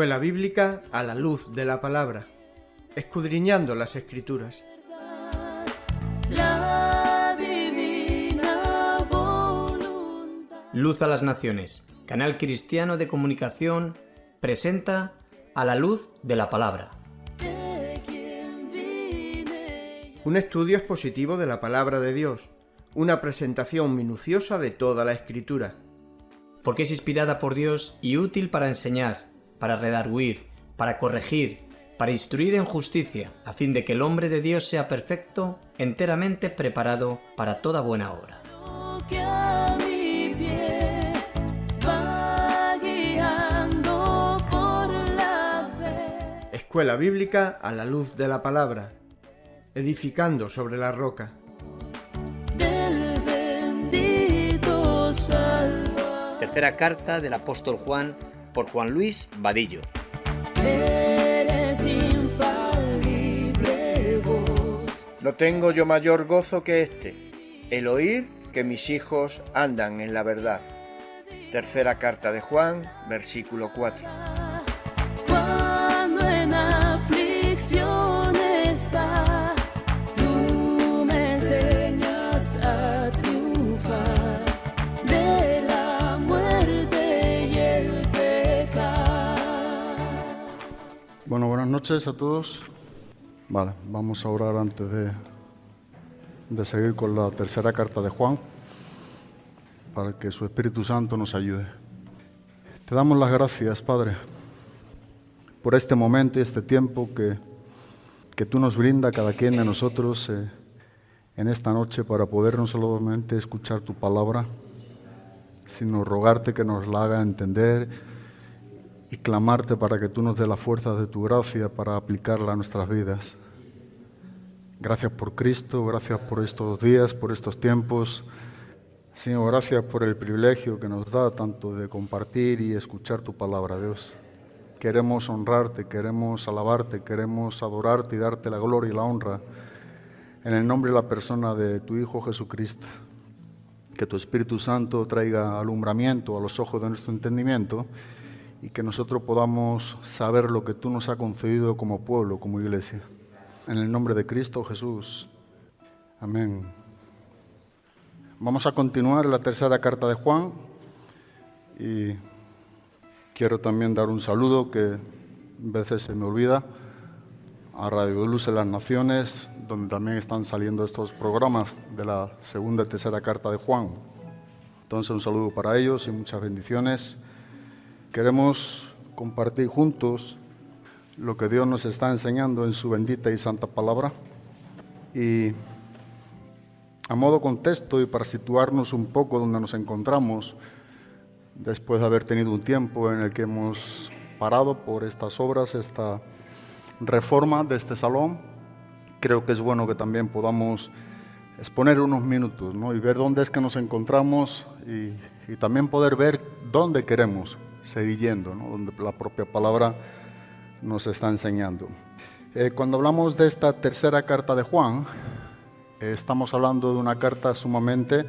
Escuela Bíblica a la luz de la palabra, escudriñando las escrituras. Luz a las Naciones, canal cristiano de comunicación, presenta a la luz de la palabra. Un estudio expositivo de la palabra de Dios, una presentación minuciosa de toda la escritura. Porque es inspirada por Dios y útil para enseñar, para redarguir, para corregir, para instruir en justicia, a fin de que el hombre de Dios sea perfecto, enteramente preparado para toda buena obra. Escuela Bíblica a la luz de la palabra, edificando sobre la roca. del bendito Salvador. Tercera carta del apóstol Juan por Juan Luis Vadillo. Eres infalible voz. No tengo yo mayor gozo que este, el oír que mis hijos andan en la verdad. Tercera carta de Juan, versículo 4. Cuando en aflicción está, tú me enseñas a Bueno, buenas noches a todos. Vale, vamos a orar antes de, de seguir con la tercera carta de Juan, para que su Espíritu Santo nos ayude. Te damos las gracias, Padre, por este momento y este tiempo que, que tú nos brinda cada quien de nosotros eh, en esta noche para poder no solamente escuchar tu palabra, sino rogarte que nos la haga entender y clamarte para que tú nos dé las fuerzas de tu gracia para aplicarla a nuestras vidas. Gracias por Cristo, gracias por estos días, por estos tiempos. Señor, gracias por el privilegio que nos da tanto de compartir y escuchar tu palabra, Dios. Queremos honrarte, queremos alabarte, queremos adorarte y darte la gloria y la honra en el nombre y la persona de tu Hijo Jesucristo. Que tu Espíritu Santo traiga alumbramiento a los ojos de nuestro entendimiento y que nosotros podamos saber lo que tú nos has concedido como pueblo, como iglesia. En el nombre de Cristo Jesús. Amén. Vamos a continuar la tercera carta de Juan y quiero también dar un saludo que a veces se me olvida a Radio Luz de las Naciones, donde también están saliendo estos programas de la segunda y tercera carta de Juan. Entonces un saludo para ellos y muchas bendiciones. Queremos compartir juntos lo que Dios nos está enseñando en su bendita y santa palabra. Y a modo contexto y para situarnos un poco donde nos encontramos, después de haber tenido un tiempo en el que hemos parado por estas obras, esta reforma de este salón, creo que es bueno que también podamos exponer unos minutos ¿no? y ver dónde es que nos encontramos y, y también poder ver dónde queremos seguir yendo, ¿no? donde la propia palabra nos está enseñando. Eh, cuando hablamos de esta tercera carta de Juan, estamos hablando de una carta sumamente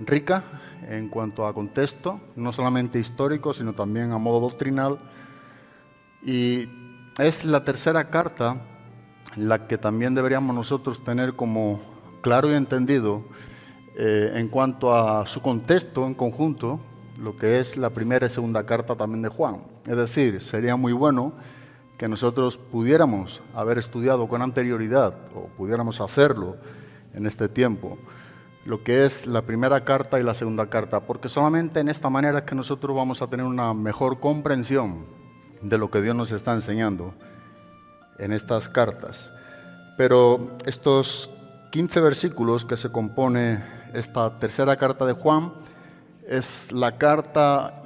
rica en cuanto a contexto, no solamente histórico, sino también a modo doctrinal. Y es la tercera carta la que también deberíamos nosotros tener como claro y entendido eh, en cuanto a su contexto en conjunto, lo que es la primera y segunda carta también de Juan. Es decir, sería muy bueno que nosotros pudiéramos haber estudiado con anterioridad o pudiéramos hacerlo en este tiempo, lo que es la primera carta y la segunda carta, porque solamente en esta manera es que nosotros vamos a tener una mejor comprensión de lo que Dios nos está enseñando en estas cartas. Pero estos 15 versículos que se compone esta tercera carta de Juan es la carta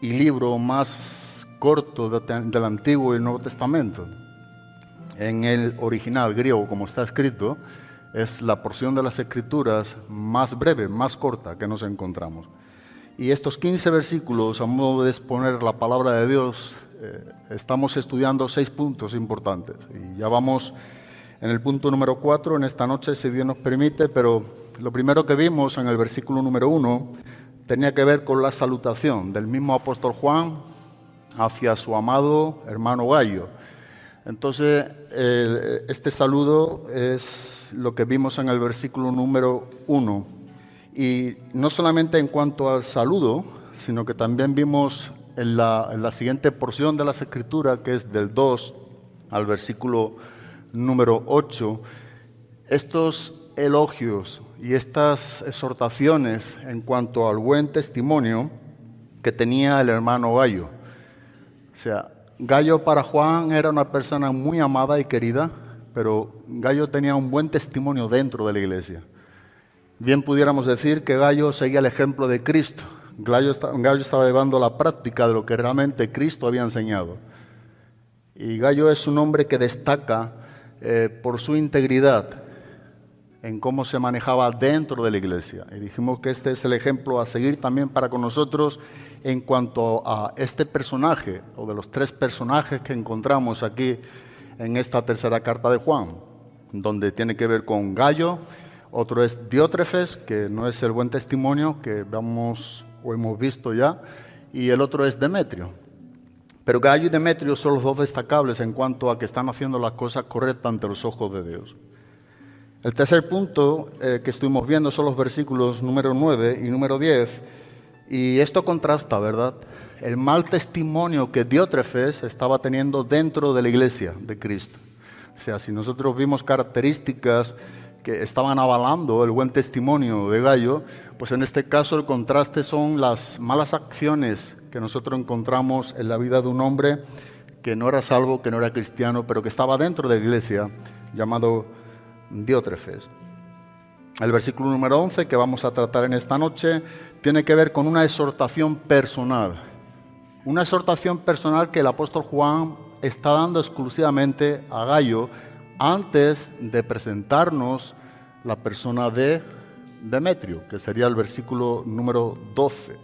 y libro más corto de- del Antiguo y Nuevo Testamento. En el original griego, como está escrito, es la porción de las Escrituras más breve, más corta que nos encontramos. Y estos 15 versículos, a modo de exponer la palabra de Dios, eh, estamos estudiando seis puntos importantes. Y ya vamos en el punto número 4 en esta noche, si Dios nos permite, pero lo primero que vimos en el versículo número 1 tenía que ver con la salutación del mismo apóstol Juan hacia su amado hermano Gallo. Entonces, este saludo es lo que vimos en el versículo número 1. Y no solamente en cuanto al saludo, sino que también vimos en la, la siguiente porción de las Escrituras, que es del 2 al versículo número 8, estos elogios y estas exhortaciones en cuanto al buen testimonio que tenía el hermano Gallo. O sea, Gallo para Juan era una persona muy amada y querida, pero Gallo tenía un buen testimonio dentro de la iglesia. Bien pudiéramos decir que Gallo seguía el ejemplo de Cristo. Gallo, estaba llevando la práctica de lo que realmente Cristo había enseñado. Y Gallo es un hombre que destaca eh, por su integridad, en cómo se manejaba dentro de la iglesia. Y dijimos que este es el ejemplo a seguir también para con nosotros en cuanto a este personaje, o de los tres personajes que encontramos aquí en esta tercera carta de Juan, donde tiene que ver con Gallo, otro es Diótrefes, que no es el buen testimonio que vamos o hemos visto ya, y el otro es Demetrio. Pero Gallo y Demetrio son los dos destacables en cuanto a que están haciendo las cosas correctas ante los ojos de Dios. El tercer punto eh, que estuvimos viendo son los versículos número 9 y número 10. Y esto contrasta, ¿verdad? El mal testimonio que Diótrefes estaba teniendo dentro de la iglesia de Cristo. O sea, si nosotros vimos características que estaban avalando el buen testimonio de Gallo, pues en este caso el contraste son las malas acciones que nosotros encontramos en la vida de un hombre que no era salvo, que no era cristiano, pero que estaba dentro de la iglesia, llamado Diótrefes. El versículo número 11 que vamos a tratar en esta noche tiene que ver con una exhortación personal. Una exhortación personal que el apóstol Juan está dando exclusivamente a Gallo antes de presentarnos la persona de Demetrio, que sería el versículo número 12.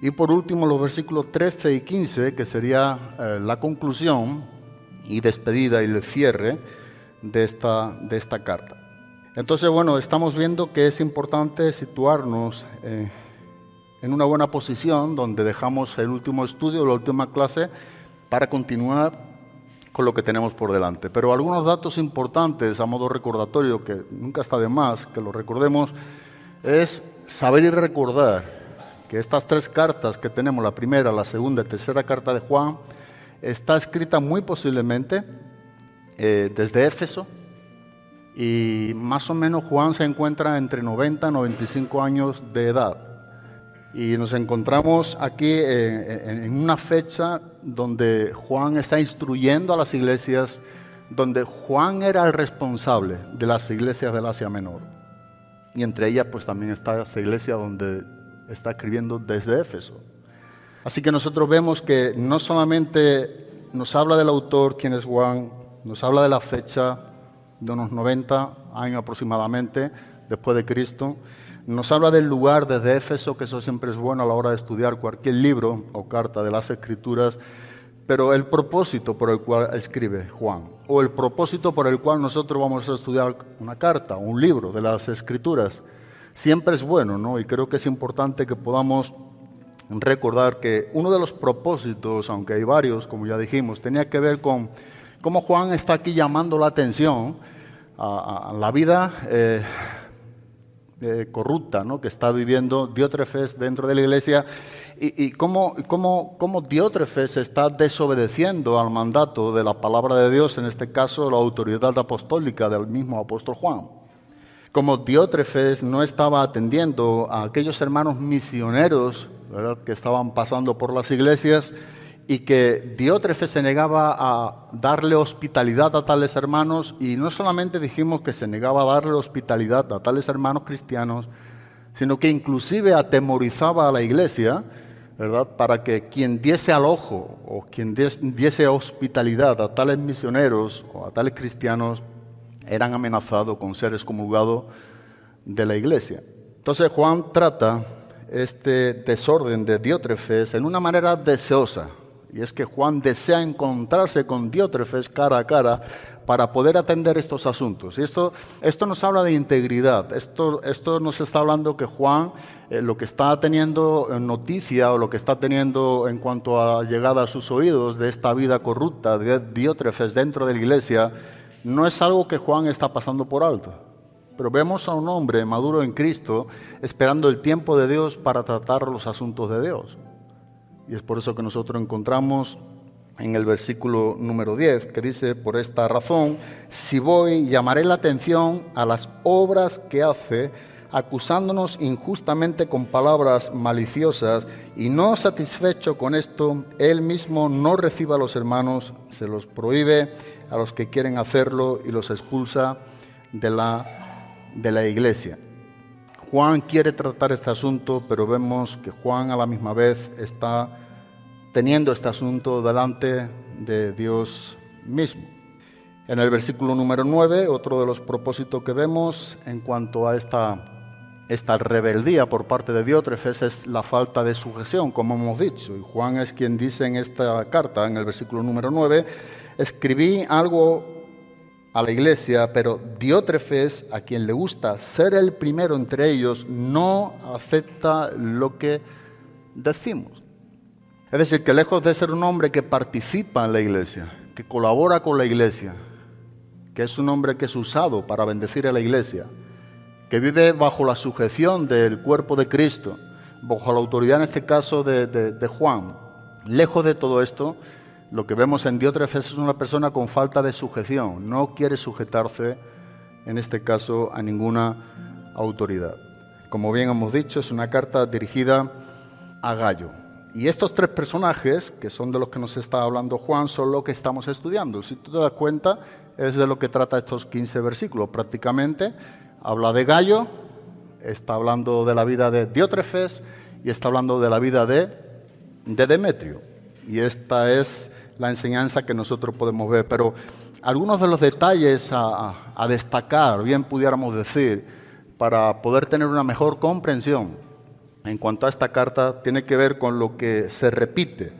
Y por último los versículos 13 y 15, que sería eh, la conclusión y despedida y el cierre de esta, de esta carta. Entonces, bueno, estamos viendo que es importante situarnos eh, en una buena posición donde dejamos el último estudio, la última clase, para continuar con lo que tenemos por delante. Pero algunos datos importantes a modo recordatorio, que nunca está de más que lo recordemos, es saber y recordar que estas tres cartas que tenemos, la primera, la segunda y tercera carta de Juan, está escrita muy posiblemente eh, desde Éfeso y más o menos Juan se encuentra entre 90 y 95 años de edad. Y nos encontramos aquí eh, en una fecha donde Juan está instruyendo a las iglesias, donde Juan era el responsable de las iglesias del Asia Menor. Y entre ellas pues también está esa iglesia donde está escribiendo desde Éfeso. Así que nosotros vemos que no solamente nos habla del autor, quien es Juan, nos habla de la fecha de unos 90 años aproximadamente después de Cristo. Nos habla del lugar desde Éfeso, que eso siempre es bueno a la hora de estudiar cualquier libro o carta de las Escrituras, pero el propósito por el cual escribe Juan, o el propósito por el cual nosotros vamos a estudiar una carta, un libro de las Escrituras, siempre es bueno, ¿no? Y creo que es importante que podamos recordar que uno de los propósitos, aunque hay varios, como ya dijimos, tenía que ver con cómo Juan está aquí llamando la atención a, la vida eh, eh, corrupta ¿no? que está viviendo Diótrefes dentro de la iglesia y, y cómo, cómo, Diótrefes está desobedeciendo al mandato de la palabra de Dios, en este caso la autoridad apostólica del mismo apóstol Juan. Como Diótrefes no estaba atendiendo a aquellos hermanos misioneros que estaban pasando por las iglesias, y que Diótrefes se negaba a darle hospitalidad a tales hermanos y no solamente dijimos que se negaba a darle hospitalidad a tales hermanos cristianos, sino que inclusive atemorizaba a la iglesia, ¿verdad? Para que quien diese al ojo o quien diese hospitalidad a tales misioneros o a tales cristianos eran amenazados con ser excomulgados de la iglesia. Entonces Juan trata este desorden de Diótrefes en una manera deseosa, Y es que Juan desea encontrarse con Diótrefes cara a cara para poder atender estos asuntos. Y esto, esto nos habla de integridad. Esto, esto nos está hablando que Juan eh, lo que está teniendo en noticia o lo que está teniendo en cuanto a llegada a sus oídos de esta vida corrupta de Diótrefes dentro de la iglesia, no es algo que Juan está pasando por alto. Pero vemos a un hombre maduro en Cristo esperando el tiempo de Dios para tratar los asuntos de Dios. Y es por eso que nosotros encontramos en el versículo número 10, que dice, por esta razón, si voy, llamaré la atención a las obras que hace, acusándonos injustamente con palabras maliciosas, y no satisfecho con esto, él mismo no reciba a los hermanos, se los prohíbe a los que quieren hacerlo y los expulsa de la, de la iglesia. Juan quiere tratar este asunto, pero vemos que Juan a la misma vez está teniendo este asunto delante de Dios mismo. En el versículo número 9, otro de los propósitos que vemos en cuanto a esta, esta rebeldía por parte de Diótrefes es la falta de sujeción, como hemos dicho. Y Juan es quien dice en esta carta, en el versículo número 9, escribí algo a la iglesia, pero Diótrefes, a quien le gusta ser el primero entre ellos, no acepta lo que decimos. Es decir, que lejos de ser un hombre que participa en la iglesia, que colabora con la iglesia, que es un hombre que es usado para bendecir a la iglesia, que vive bajo la sujeción del cuerpo de Cristo, bajo la autoridad en este caso de, Juan, lejos de todo esto, lo que vemos en Diótrefes es una persona con falta de sujeción, no quiere sujetarse, en este caso, a ninguna autoridad. Como bien hemos dicho, es una carta dirigida a Gallo. Y estos tres personajes, que son de los que nos está hablando Juan, son lo que estamos estudiando. Si tú te das cuenta, es de lo que trata estos 15 versículos. Prácticamente habla de Gallo, está hablando de la vida de Diótrefes y está hablando de la vida de, de Demetrio. Y esta es la enseñanza que nosotros podemos ver. Pero algunos de los detalles a, a destacar, bien pudiéramos decir, para poder tener una mejor comprensión en cuanto a esta carta tiene que ver con lo que se repite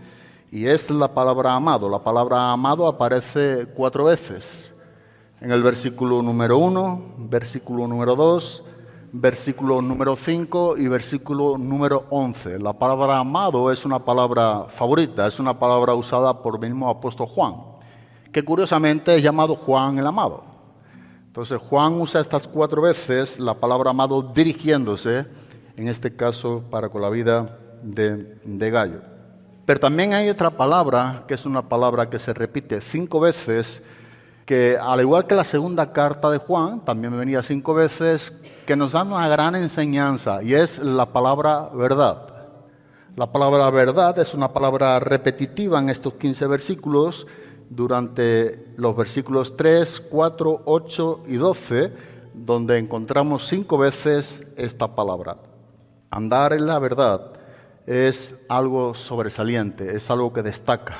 y es la palabra amado. La palabra amado aparece cuatro veces. En el versículo número 1, versículo número 2, versículo número 5 y versículo número 11. La palabra amado es una palabra favorita, es una palabra usada por el mismo apóstol Juan, que curiosamente es llamado Juan el amado. Entonces Juan usa estas cuatro veces la palabra amado dirigiéndose en este caso para con la vida de, Gallo. Pero también hay otra palabra, que es una palabra que se repite cinco veces, que al igual que la segunda carta de Juan, también venía cinco veces, que nos da una gran enseñanza, y es la palabra verdad. La palabra verdad es una palabra repetitiva en estos 15 versículos, durante los versículos 3, 4, 8 y 12, donde encontramos cinco veces esta palabra. Andar en la verdad es algo sobresaliente, es algo que destaca.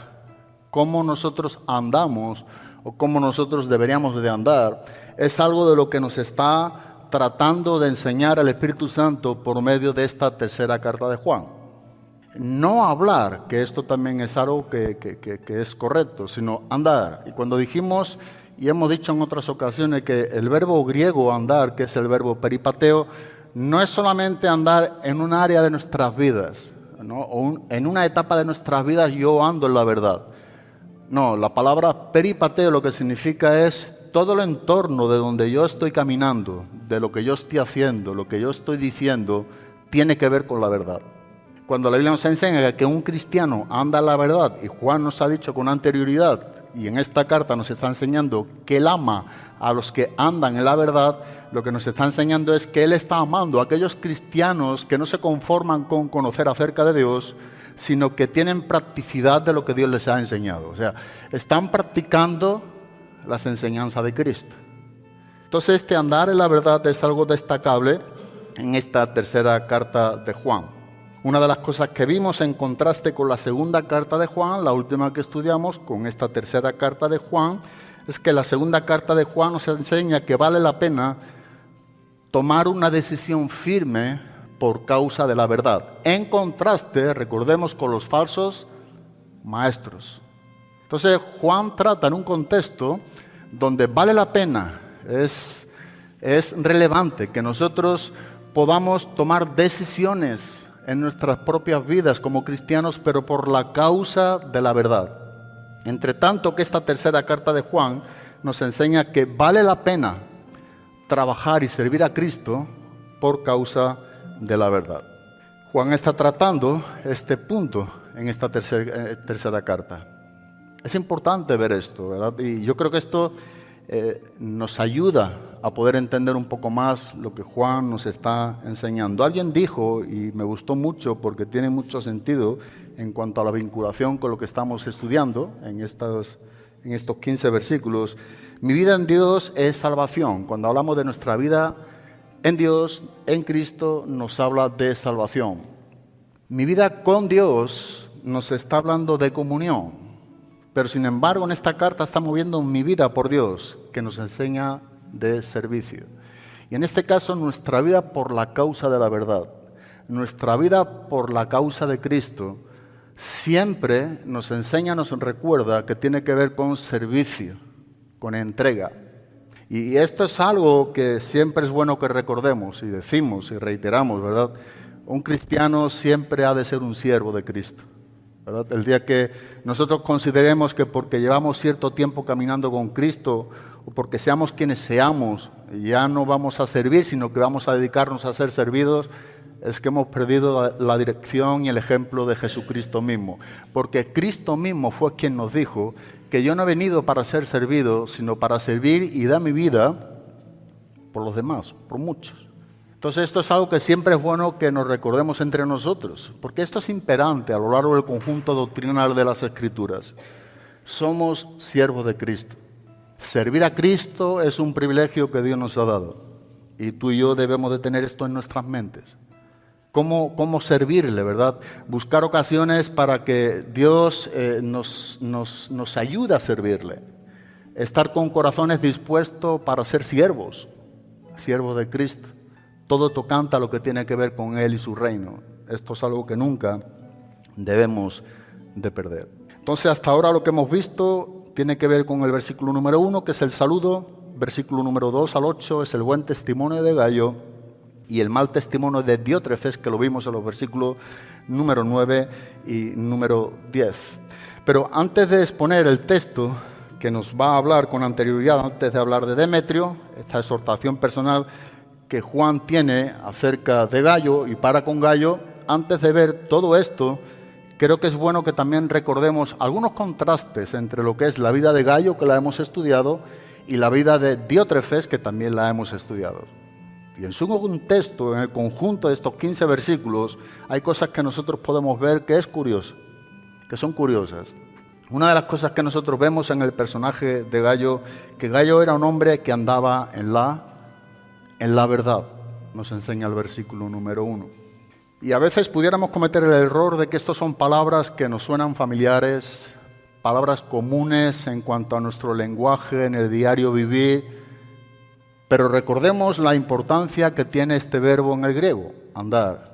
Cómo nosotros andamos o cómo nosotros deberíamos de andar es algo de lo que nos está tratando de enseñar el Espíritu Santo por medio de esta tercera carta de Juan. No hablar, que esto también es algo que, que es correcto, sino andar. Y cuando dijimos y hemos dicho en otras ocasiones que el verbo griego andar, que es el verbo peripateo, no es solamente andar en un área de nuestras vidas, o en una etapa de nuestras vidas yo ando en la verdad. No, la palabra peripateo lo que significa es todo el entorno de donde yo estoy caminando, de lo que yo estoy haciendo, lo que yo estoy diciendo, tiene que ver con la verdad. Cuando la Biblia nos enseña que un cristiano anda en la verdad, y Juan nos ha dicho con anterioridad, y en esta carta nos está enseñando que Él ama a los que andan en la verdad, lo que nos está enseñando es que Él está amando a aquellos cristianos que no se conforman con conocer acerca de Dios, sino que tienen practicidad de lo que Dios les ha enseñado. O sea, están practicando las enseñanzas de Cristo. Entonces este andar en la verdad es algo destacable en esta tercera carta de Juan. Una de las cosas que vimos en contraste con la segunda carta de Juan, la última que estudiamos, con esta tercera carta de Juan, es que la segunda carta de Juan nos enseña que vale la pena tomar una decisión firme por causa de la verdad. En contraste, recordemos con los falsos maestros. Entonces Juan trata en un contexto donde vale la pena, es, es relevante que nosotros podamos tomar decisiones en nuestras propias vidas como cristianos, pero por la causa de la verdad. Entre tanto que esta tercera carta de Juan nos enseña que vale la pena trabajar y servir a Cristo por causa de la verdad. Juan está tratando este punto en esta tercera, eh, tercera carta. Es importante ver esto, ¿verdad? Y yo creo que esto eh, nos ayuda a poder entender un poco más lo que Juan nos está enseñando. Alguien dijo, y me gustó mucho porque tiene mucho sentido en cuanto a la vinculación con lo que estamos estudiando en estos, en estos 15 versículos, mi vida en Dios es salvación. Cuando hablamos de nuestra vida en Dios, en Cristo, nos habla de salvación. Mi vida con Dios nos está hablando de comunión. Pero sin embargo, en esta carta estamos viendo mi vida por Dios, que nos enseña de servicio. Y en este caso, nuestra vida por la causa de la verdad, nuestra vida por la causa de Cristo, siempre nos enseña, nos recuerda que tiene que ver con servicio, con entrega. Y esto es algo que siempre es bueno que recordemos y decimos y reiteramos, ¿verdad? Un cristiano siempre ha de ser un siervo de Cristo. El día que nosotros consideremos que porque llevamos cierto tiempo caminando con Cristo porque seamos quienes seamos, ya no vamos a servir, sino que vamos a dedicarnos a ser servidos, es que hemos perdido la, dirección y el ejemplo de Jesucristo mismo. Porque Cristo mismo fue quien nos dijo que yo no he venido para ser servido, sino para servir y dar mi vida por los demás, por muchos. Entonces esto es algo que siempre es bueno que nos recordemos entre nosotros, porque esto es imperante a lo largo del conjunto doctrinal de las Escrituras. Somos siervos de Cristo. Servir a Cristo es un privilegio que Dios nos ha dado. Y tú y yo debemos de tener esto en nuestras mentes. ¿Cómo, cómo servirle, verdad? Buscar ocasiones para que Dios eh, nos, nos, nos ayude a servirle. Estar con corazones dispuestos para ser siervos, siervos de Cristo todo tocante a lo que tiene que ver con Él y su reino. Esto es algo que nunca debemos de perder. Entonces, hasta ahora lo que hemos visto tiene que ver con el versículo número uno, que es el saludo, versículo número 2 al 8 es el buen testimonio de Gallo y el mal testimonio de Diótrefes, que lo vimos en los versículos número 9 y número 10. Pero antes de exponer el texto que nos va a hablar con anterioridad, antes de hablar de Demetrio, esta exhortación personal, que Juan tiene acerca de Gallo y para con Gallo, antes de ver todo esto, creo que es bueno que también recordemos algunos contrastes entre lo que es la vida de Gallo, que la hemos estudiado, y la vida de Diótrefes, que también la hemos estudiado. Y en su contexto, en el conjunto de estos 15 versículos, hay cosas que nosotros podemos ver que es curioso, que son curiosas. Una de las cosas que nosotros vemos en el personaje de Gallo, que Gallo era un hombre que andaba en la en la verdad, nos enseña el versículo número uno. Y a veces pudiéramos cometer el error de que estos son palabras que nos suenan familiares, palabras comunes en cuanto a nuestro lenguaje en el diario vivir, pero recordemos la importancia que tiene este verbo en el griego, andar.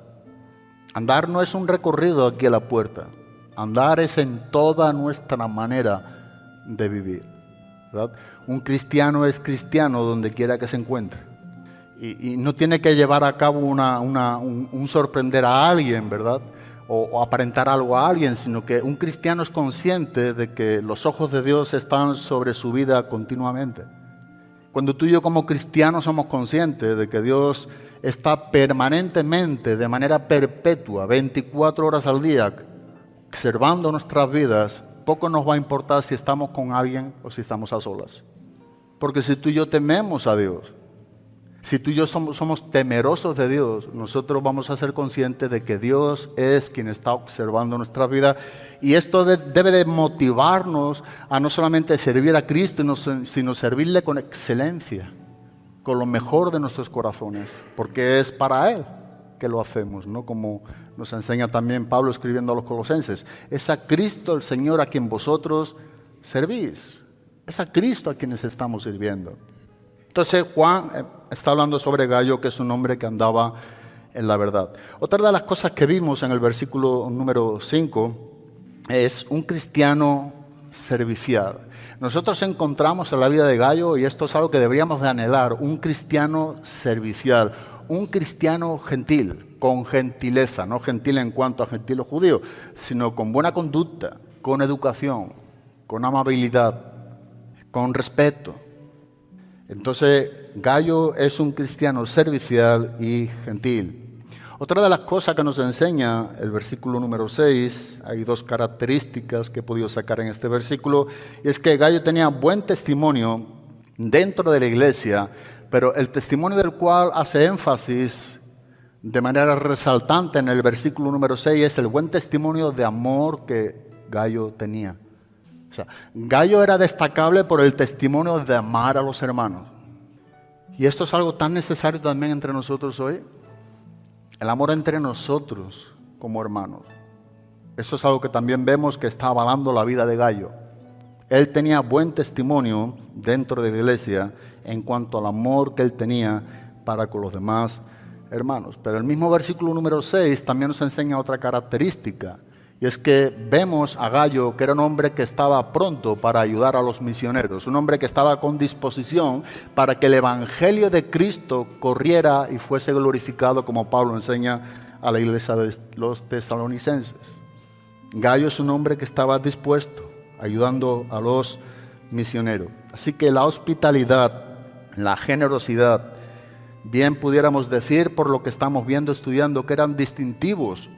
Andar no es un recorrido aquí a la puerta, andar es en toda nuestra manera de vivir. Un cristiano es cristiano donde quiera que se encuentre y, no tiene que llevar a cabo un, sorprender a alguien, ¿verdad? O, aparentar algo a alguien, sino que un cristiano es consciente de que los ojos de Dios están sobre su vida continuamente. Cuando tú y yo como cristianos somos conscientes de que Dios está permanentemente, de manera perpetua, 24 horas al día, observando nuestras vidas, poco nos va a importar si estamos con alguien o si estamos a solas. Porque si tú y yo tememos a Dios, si tú y yo somos, temerosos de Dios, nosotros vamos a ser conscientes de que Dios es quien está observando nuestra vida y esto debe de motivarnos a no solamente servir a Cristo, sino servirle con excelencia, con lo mejor de nuestros corazones, porque es para Él que lo hacemos, ¿no? Como nos enseña también Pablo escribiendo a los colosenses. Es a Cristo el Señor a quien vosotros servís. Es a Cristo a quienes estamos sirviendo. Entonces Juan eh, está hablando sobre Gallo, que es un hombre que andaba en la verdad. Otra de las cosas que vimos en el versículo número 5 es un cristiano servicial. Nosotros encontramos en la vida de Gallo, y esto es algo que deberíamos de anhelar, un cristiano servicial, un cristiano gentil, con gentileza, no gentil en cuanto a gentil o judío, sino con buena conducta, con educación, con amabilidad, con respeto. Entonces, Gallo es un cristiano servicial y gentil. Otra de las cosas que nos enseña el versículo número 6, hay dos características que he podido sacar en este versículo, y es que Gallo tenía buen testimonio dentro de la iglesia, pero el testimonio del cual hace énfasis de manera resaltante en el versículo número 6 es el buen testimonio de amor que Gallo tenía. O sea, Gallo era destacable por el testimonio de amar a los hermanos. Y esto es algo tan necesario también entre nosotros hoy. El amor entre nosotros como hermanos. Esto es algo que también vemos que está avalando la vida de Gallo. Él tenía buen testimonio dentro de la iglesia en cuanto al amor que él tenía para con los demás hermanos. Pero el mismo versículo número 6 también nos enseña otra característica. Y es que vemos a Gallo que era un hombre que estaba pronto para ayudar a los misioneros, un hombre que estaba con disposición para que el Evangelio de Cristo corriera y fuese glorificado como Pablo enseña a la iglesia de los tesalonicenses. Gallo es un hombre que estaba dispuesto, ayudando a los misioneros. Así que la hospitalidad, la generosidad, bien pudiéramos decir por lo que estamos viendo, estudiando, que eran distintivos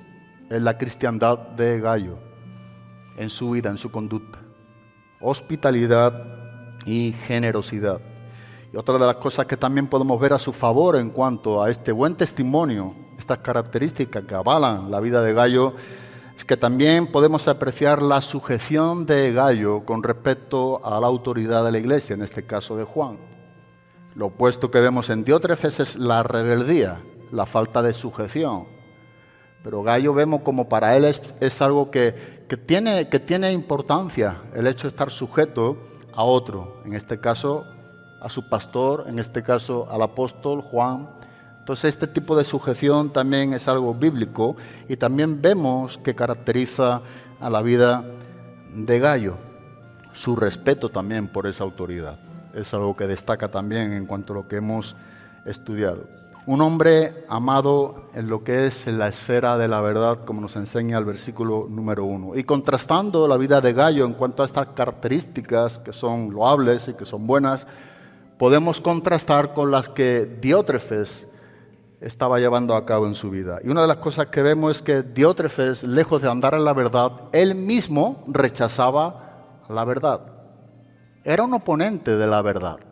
en la cristiandad de Gallo, en su vida, en su conducta. Hospitalidad y generosidad. Y otra de las cosas que también podemos ver a su favor en cuanto a este buen testimonio, estas características que avalan la vida de Gallo, es que también podemos apreciar la sujeción de Gallo con respecto a la autoridad de la iglesia, en este caso de Juan. Lo opuesto que vemos en Diótrefes es la rebeldía, la falta de sujeción. Pero Gallo vemos como para él es, algo que, tiene, que tiene importancia, el hecho de estar sujeto a otro, en este caso a su pastor, en este caso al apóstol Juan. Entonces este tipo de sujeción también es algo bíblico y también vemos que caracteriza a la vida de Gallo, su respeto también por esa autoridad. Es algo que destaca también en cuanto a lo que hemos estudiado. Un hombre amado en lo que es la esfera de la verdad, como nos enseña el versículo número uno. Y contrastando la vida de Gallo en cuanto a estas características que son loables y que son buenas, podemos contrastar con las que Diótrefes estaba llevando a cabo en su vida. Y una de las cosas que vemos es que Diótrefes, lejos de andar en la verdad, él mismo rechazaba la verdad. Era un oponente de la verdad.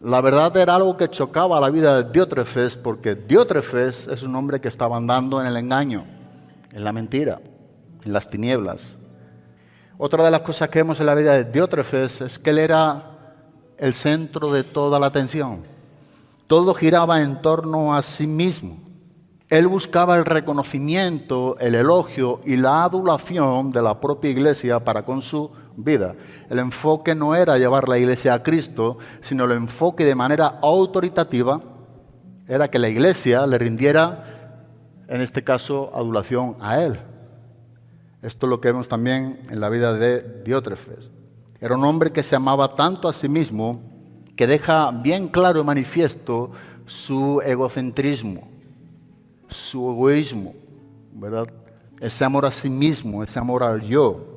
La verdad era algo que chocaba la vida de Diótrefes porque Diótrefes es un hombre que estaba andando en el engaño, en la mentira, en las tinieblas. Otra de las cosas que vemos en la vida de Diótrefes es que él era el centro de toda la atención. Todo giraba en torno a sí mismo. Él buscaba el reconocimiento, el elogio y la adulación de la propia iglesia para con su vida. El enfoque no era llevar la iglesia a Cristo, sino el enfoque de manera autoritativa era que la iglesia le rindiera, en este caso, adulación a Él. Esto es lo que vemos también en la vida de Diótrefes. Era un hombre que se amaba tanto a sí mismo que deja bien claro y manifiesto su egocentrismo, su egoísmo, ¿verdad? Ese amor a sí mismo, ese amor al yo.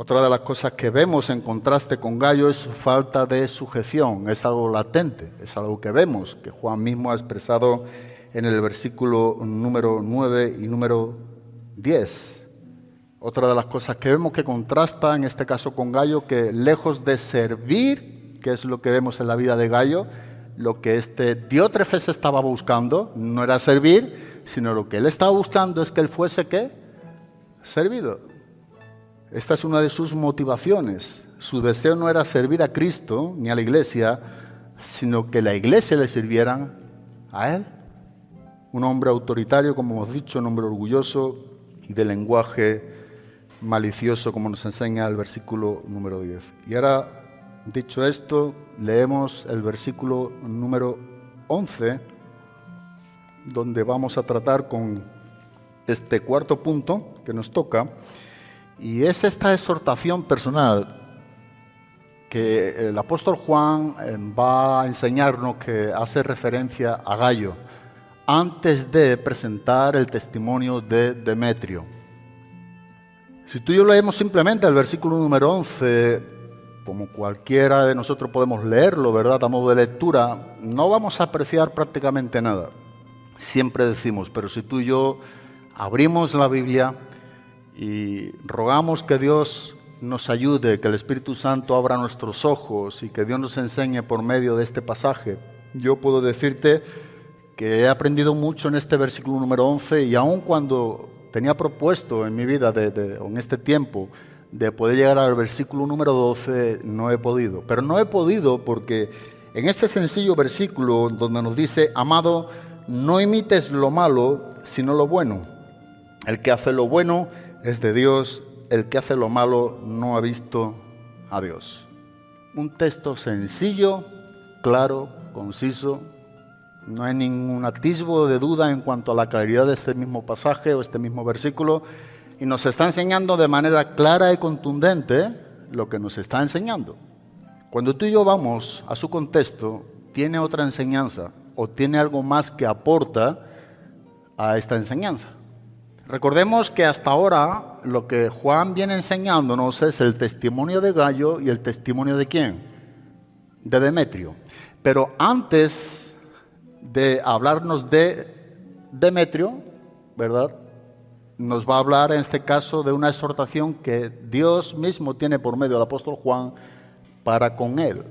Otra de las cosas que vemos en contraste con Gallo es su falta de sujeción, es algo latente, es algo que vemos, que Juan mismo ha expresado en el versículo número 9 y número 10. Otra de las cosas que vemos que contrasta en este caso con Gallo, que lejos de servir, que es lo que vemos en la vida de Gallo, lo que este Diótrefes estaba buscando no era servir, sino lo que él estaba buscando es que él fuese qué? Servido. Esta es una de sus motivaciones. Su deseo no era servir a Cristo ni a la iglesia, sino que la iglesia le sirviera a él. Un hombre autoritario, como hemos dicho, un hombre orgulloso y de lenguaje malicioso, como nos enseña el versículo número 10. Y ahora, dicho esto, leemos el versículo número 11, donde vamos a tratar con este cuarto punto que nos toca Y es esta exhortación personal que el apóstol Juan eh, va a enseñarnos que hace referencia a Gallo antes de presentar el testimonio de Demetrio. Si tú y yo leemos simplemente el versículo número 11, como cualquiera de nosotros podemos leerlo, ¿verdad? A modo de lectura, no vamos a apreciar prácticamente nada. Siempre decimos, pero si tú y yo abrimos la Biblia y rogamos que Dios nos ayude, que el Espíritu Santo abra nuestros ojos y que Dios nos enseñe por medio de este pasaje, yo puedo decirte que he aprendido mucho en este versículo número 11 y aun cuando tenía propuesto en mi vida, de, en este tiempo, de poder llegar al versículo número 12, no he podido. Pero no he podido porque en este sencillo versículo donde nos dice, amado, no imites lo malo, sino lo bueno. El que hace lo bueno es de Dios, el que hace lo malo no ha visto a Dios. Un texto sencillo, claro, conciso, no hay ningún atisbo de duda en cuanto a la claridad de este mismo pasaje o este mismo versículo y nos está enseñando de manera clara y contundente lo que nos está enseñando. Cuando tú y yo vamos a su contexto, tiene otra enseñanza o tiene algo más que aporta a esta enseñanza. Recordemos que hasta ahora lo que Juan viene enseñándonos es el testimonio de Gallo y el testimonio de quién? De Demetrio. Pero antes de hablarnos de Demetrio, ¿verdad? Nos va a hablar en este caso de una exhortación que Dios mismo tiene por medio del apóstol Juan para con él.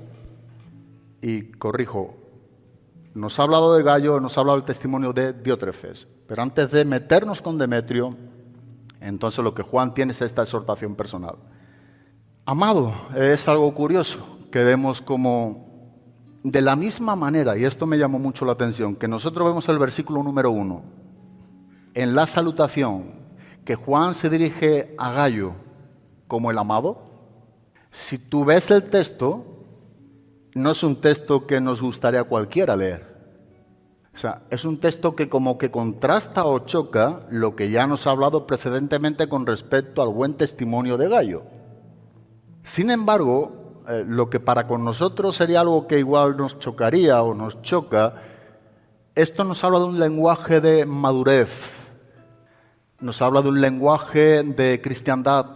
Y corrijo, nos ha hablado de Gallo, nos ha hablado del testimonio de Diótrefes. Pero antes de meternos con Demetrio, entonces lo que Juan tiene es esta exhortación personal. Amado, es algo curioso que vemos como de la misma manera, y esto me llamó mucho la atención, que nosotros vemos el versículo número uno, en la salutación, que Juan se dirige a Gallo como el amado, si tú ves el texto, no es un texto que nos gustaría cualquiera leer. O sea, es un texto que como que contrasta o choca lo que ya nos ha hablado precedentemente con respecto al buen testimonio de Gallo. Sin embargo, eh, lo que para con nosotros sería algo que igual nos chocaría o nos choca, esto nos habla de un lenguaje de madurez, nos habla de un lenguaje de cristiandad,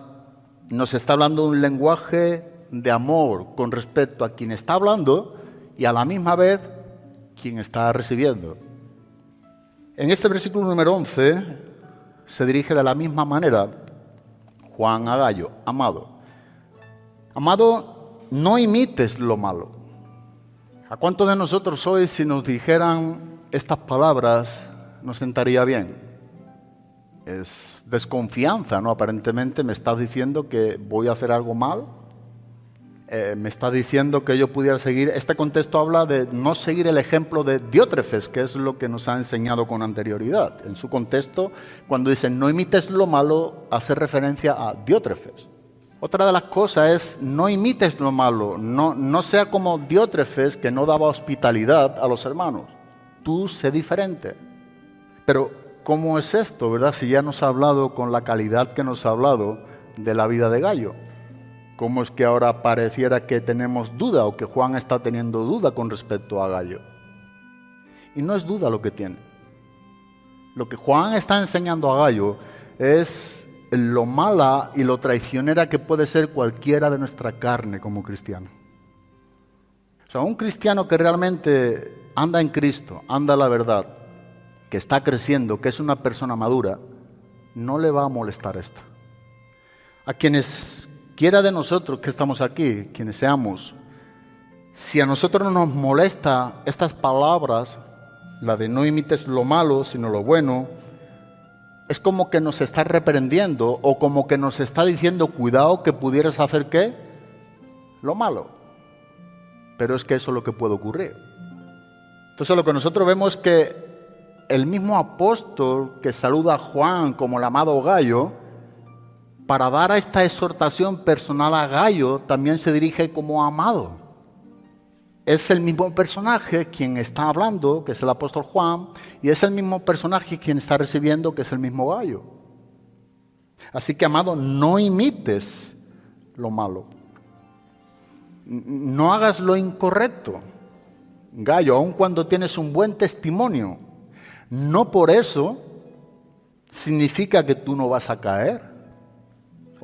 nos está hablando de un lenguaje de amor con respecto a quien está hablando y a la misma vez quien está recibiendo. En este versículo número 11 se dirige de la misma manera Juan Agallo, amado. Amado no imites lo malo. ¿A cuántos de nosotros hoy si nos dijeran estas palabras nos sentaría bien? Es desconfianza, ¿no? Aparentemente me estás diciendo que voy a hacer algo mal. Eh, me está diciendo que yo pudiera seguir. Este contexto habla de no seguir el ejemplo de Diótrefes, que es lo que nos ha enseñado con anterioridad. En su contexto, cuando dice no imites lo malo, hace referencia a Diótrefes. Otra de las cosas es no imites lo malo, no, no sea como Diótrefes que no daba hospitalidad a los hermanos. Tú sé diferente. Pero, ¿cómo es esto, verdad? Si ya nos ha hablado con la calidad que nos ha hablado de la vida de Gallo. ¿Cómo es que ahora pareciera que tenemos duda o que Juan está teniendo duda con respecto a Gallo? Y no es duda lo que tiene. Lo que Juan está enseñando a Gallo es lo mala y lo traicionera que puede ser cualquiera de nuestra carne como cristiano. O sea, un cristiano que realmente anda en Cristo, anda la verdad, que está creciendo, que es una persona madura, no le va a molestar esto. A quienes quiera de nosotros que estamos aquí, quienes seamos, si a nosotros no nos molesta estas palabras, la de no imites lo malo, sino lo bueno, es como que nos está reprendiendo o como que nos está diciendo, cuidado que pudieras hacer qué? Lo malo. Pero es que eso es lo que puede ocurrir. Entonces lo que nosotros vemos es que el mismo apóstol que saluda a Juan como el amado Gallo, para dar a esta exhortación personal a Gallo, también se dirige como amado es el mismo personaje quien está hablando, que es el apóstol Juan, y es el mismo personaje quien está recibiendo, que es el mismo gallo. Así que, amado, no imites lo malo. No hagas lo incorrecto. Gallo, aun cuando tienes un buen testimonio, no por eso significa que tú no vas a caer.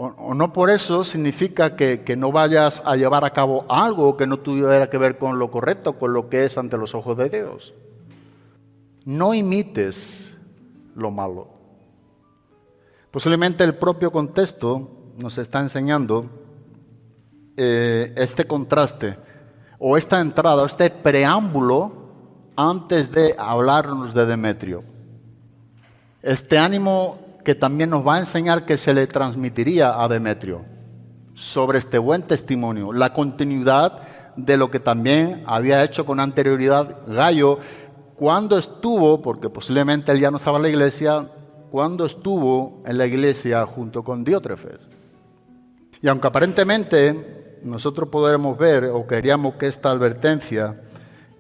O, no por eso significa que, que, no vayas a llevar a cabo algo que no tuviera que ver con lo correcto, con lo que es ante los ojos de Dios. No imites lo malo. Posiblemente el propio contexto nos está enseñando eh, este contraste o esta entrada, o este preámbulo antes de hablarnos de Demetrio. Este ánimo que también nos va a enseñar que se le transmitiría a Demetrio sobre este buen testimonio, la continuidad de lo que también había hecho con anterioridad Gallo cuando estuvo, porque posiblemente él ya no estaba en la iglesia, cuando estuvo en la iglesia junto con Diótrefes. Y aunque aparentemente nosotros podremos ver o queríamos que esta advertencia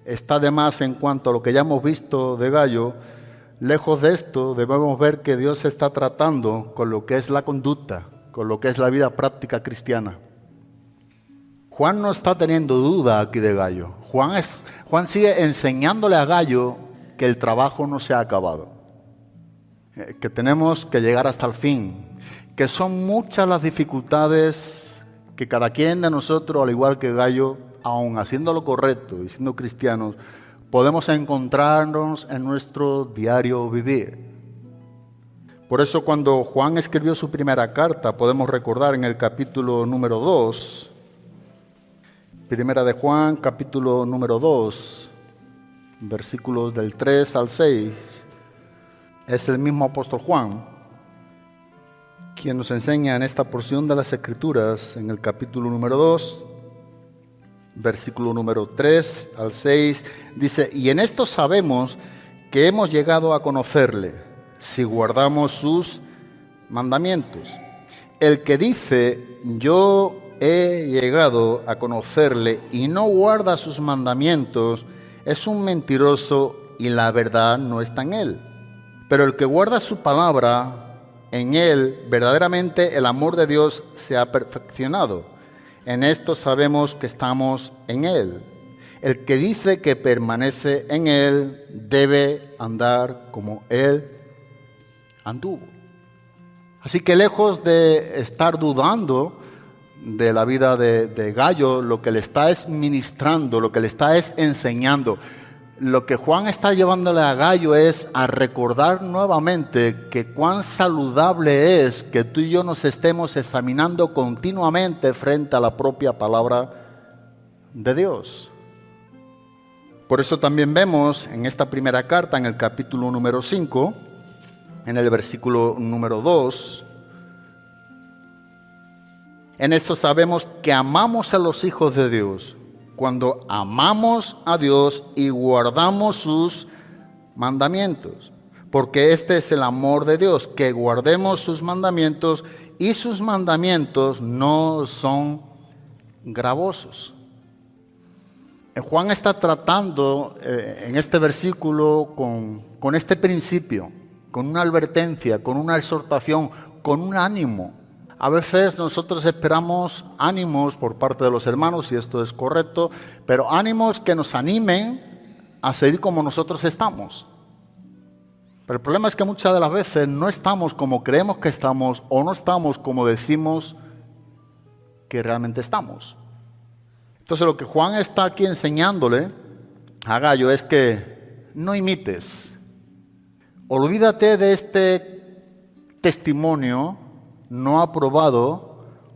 está de más en cuanto a lo que ya hemos visto de Gallo, lejos de esto debemos ver que Dios está tratando con lo que es la conducta, con lo que es la vida práctica cristiana. Juan no está teniendo duda aquí de Gallo. Juan, es, Juan sigue enseñándole a Gallo que el trabajo no se ha acabado, eh, que tenemos que llegar hasta el fin, que son muchas las dificultades que cada quien de nosotros, al igual que Gallo, aun haciendo lo correcto y siendo cristianos, podemos encontrarnos en nuestro diario vivir. Por eso cuando Juan escribió su primera carta, podemos recordar en el capítulo número 2, Primera de Juan, capítulo número 2, versículos del 3 al 6. Es el mismo apóstol Juan quien nos enseña en esta porción de las Escrituras, en el capítulo número 2, versículo número 3 al 6, dice, y en esto sabemos que hemos llegado a conocerle, si guardamos sus mandamientos. El que dice, yo he llegado a conocerle y no guarda sus mandamientos, es un mentiroso y la verdad no está en él. Pero el que guarda su palabra, en él verdaderamente el amor de Dios se ha perfeccionado. En esto sabemos que estamos en él. El que dice que permanece en él debe andar como él anduvo. Así que lejos de estar dudando, de la vida de, Gallo, lo que le está es ministrando, lo que le está es enseñando. Lo que Juan está llevándole a Gallo es a recordar nuevamente que cuán saludable es que tú y yo nos estemos examinando continuamente frente a la propia palabra de Dios. Por eso también vemos en esta primera carta, en el capítulo número 5, en el versículo número 2, en esto sabemos que amamos a los hijos de Dios cuando amamos a Dios y guardamos sus mandamientos. Porque este es el amor de Dios, que guardemos sus mandamientos y sus mandamientos no son gravosos. Eh, Juan está tratando eh, en este versículo con, con este principio, con una advertencia, con una exhortación, con un ánimo a veces nosotros esperamos ánimos por parte de los hermanos, y esto es correcto, pero ánimos que nos animen a seguir como nosotros estamos. Pero el problema es que muchas de las veces no estamos como creemos que estamos o no estamos como decimos que realmente estamos. Entonces lo que Juan está aquí enseñándole a Gallo es que no imites. Olvídate de este testimonio no ha probado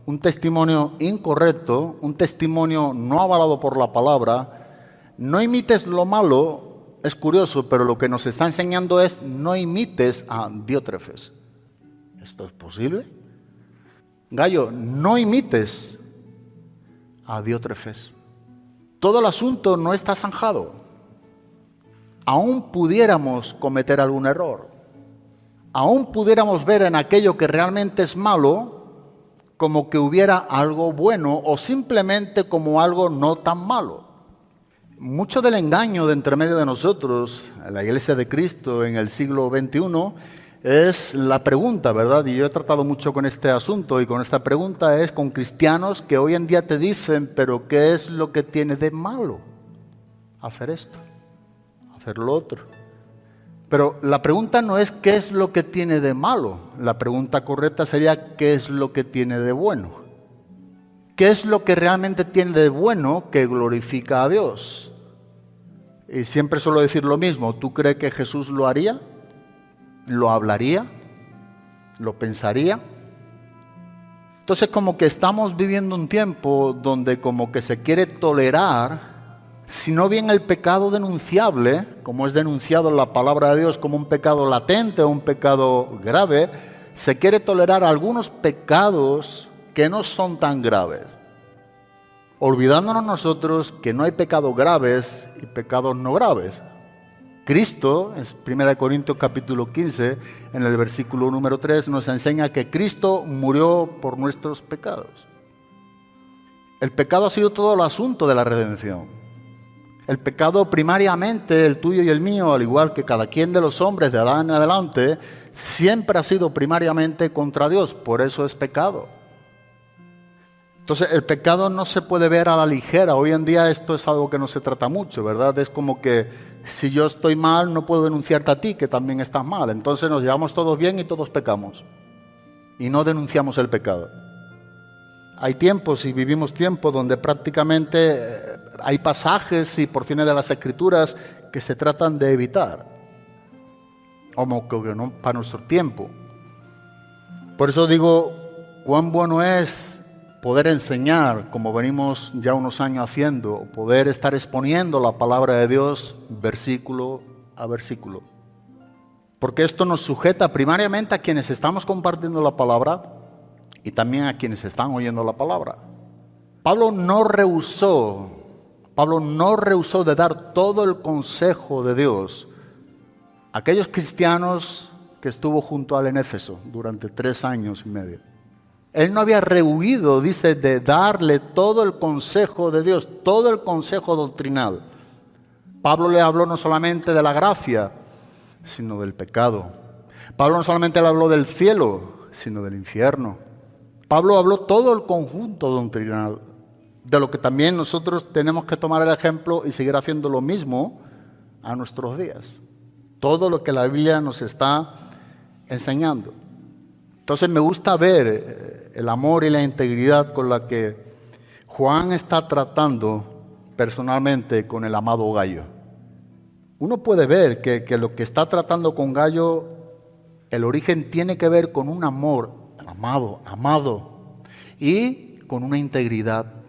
un testimonio incorrecto, un testimonio no avalado por la palabra, no imites lo malo, es curioso, pero lo que nos está enseñando es no imites a Diótrefes. ¿Esto es posible? Gallo, no imites a Diótrefes. Todo el asunto no está zanjado. Aún pudiéramos cometer algún error aún pudiéramos ver en aquello que realmente es malo como que hubiera algo bueno o simplemente como algo no tan malo. Mucho del engaño de entre medio de nosotros, la iglesia de Cristo en el siglo XXI, es la pregunta, ¿verdad? Y yo he tratado mucho con este asunto y con esta pregunta es con cristianos que hoy en día te dicen, pero ¿qué es lo que tiene de malo hacer esto, hacer lo otro? Pero la pregunta no es qué es lo que tiene de malo, la pregunta correcta sería qué es lo que tiene de bueno. ¿Qué es lo que realmente tiene de bueno que glorifica a Dios? Y siempre suelo decir lo mismo, ¿tú crees que Jesús lo haría? ¿Lo hablaría? ¿Lo pensaría? Entonces como que estamos viviendo un tiempo donde como que se quiere tolerar, si no bien el pecado denunciable, como es denunciado en la palabra de Dios como un pecado latente o un pecado grave, se quiere tolerar algunos pecados que no son tan graves. Olvidándonos nosotros que no hay pecados graves y pecados no graves. Cristo, en 1 Corintios capítulo 15, en el versículo número 3, nos enseña que Cristo murió por nuestros pecados. El pecado ha sido todo el asunto de la redención. El pecado primariamente, el tuyo y el mío, al igual que cada quien de los hombres de Adán en adelante, siempre ha sido primariamente contra Dios, por eso es pecado. Entonces el pecado no se puede ver a la ligera. Hoy en día esto es algo que no se trata mucho, ¿verdad? Es como que si yo estoy mal no puedo denunciarte a ti que también estás mal. Entonces nos llevamos todos bien y todos pecamos. Y no denunciamos el pecado. Hay tiempos y vivimos tiempos donde prácticamente eh, hay pasajes y porciones de las escrituras que se tratan de evitar. Como que no para nuestro tiempo. Por eso digo, cuán bueno es poder enseñar, como venimos ya unos años haciendo, poder estar exponiendo la palabra de Dios versículo a versículo. Porque esto nos sujeta primariamente a quienes estamos compartiendo la palabra y también a quienes están oyendo la palabra. Pablo no rehusó, Pablo no rehusó de dar todo el consejo de Dios a aquellos cristianos que estuvo junto al en Éfeso durante tres años y medio. Él no había rehuido, dice, de darle todo el consejo de Dios, todo el consejo doctrinal. Pablo le habló no solamente de la gracia, sino del pecado. Pablo no solamente le habló del cielo, sino del infierno. Pablo habló todo el conjunto doctrinal, de lo que también nosotros tenemos que tomar el ejemplo y seguir haciendo lo mismo a nuestros días. Todo lo que la Biblia nos está enseñando. Entonces me gusta ver eh, el amor y la integridad con la que Juan está tratando personalmente con el amado Gallo. Uno puede ver que, que lo que está tratando con Gallo, el origen tiene que ver con un amor, amado, amado, y con una integridad.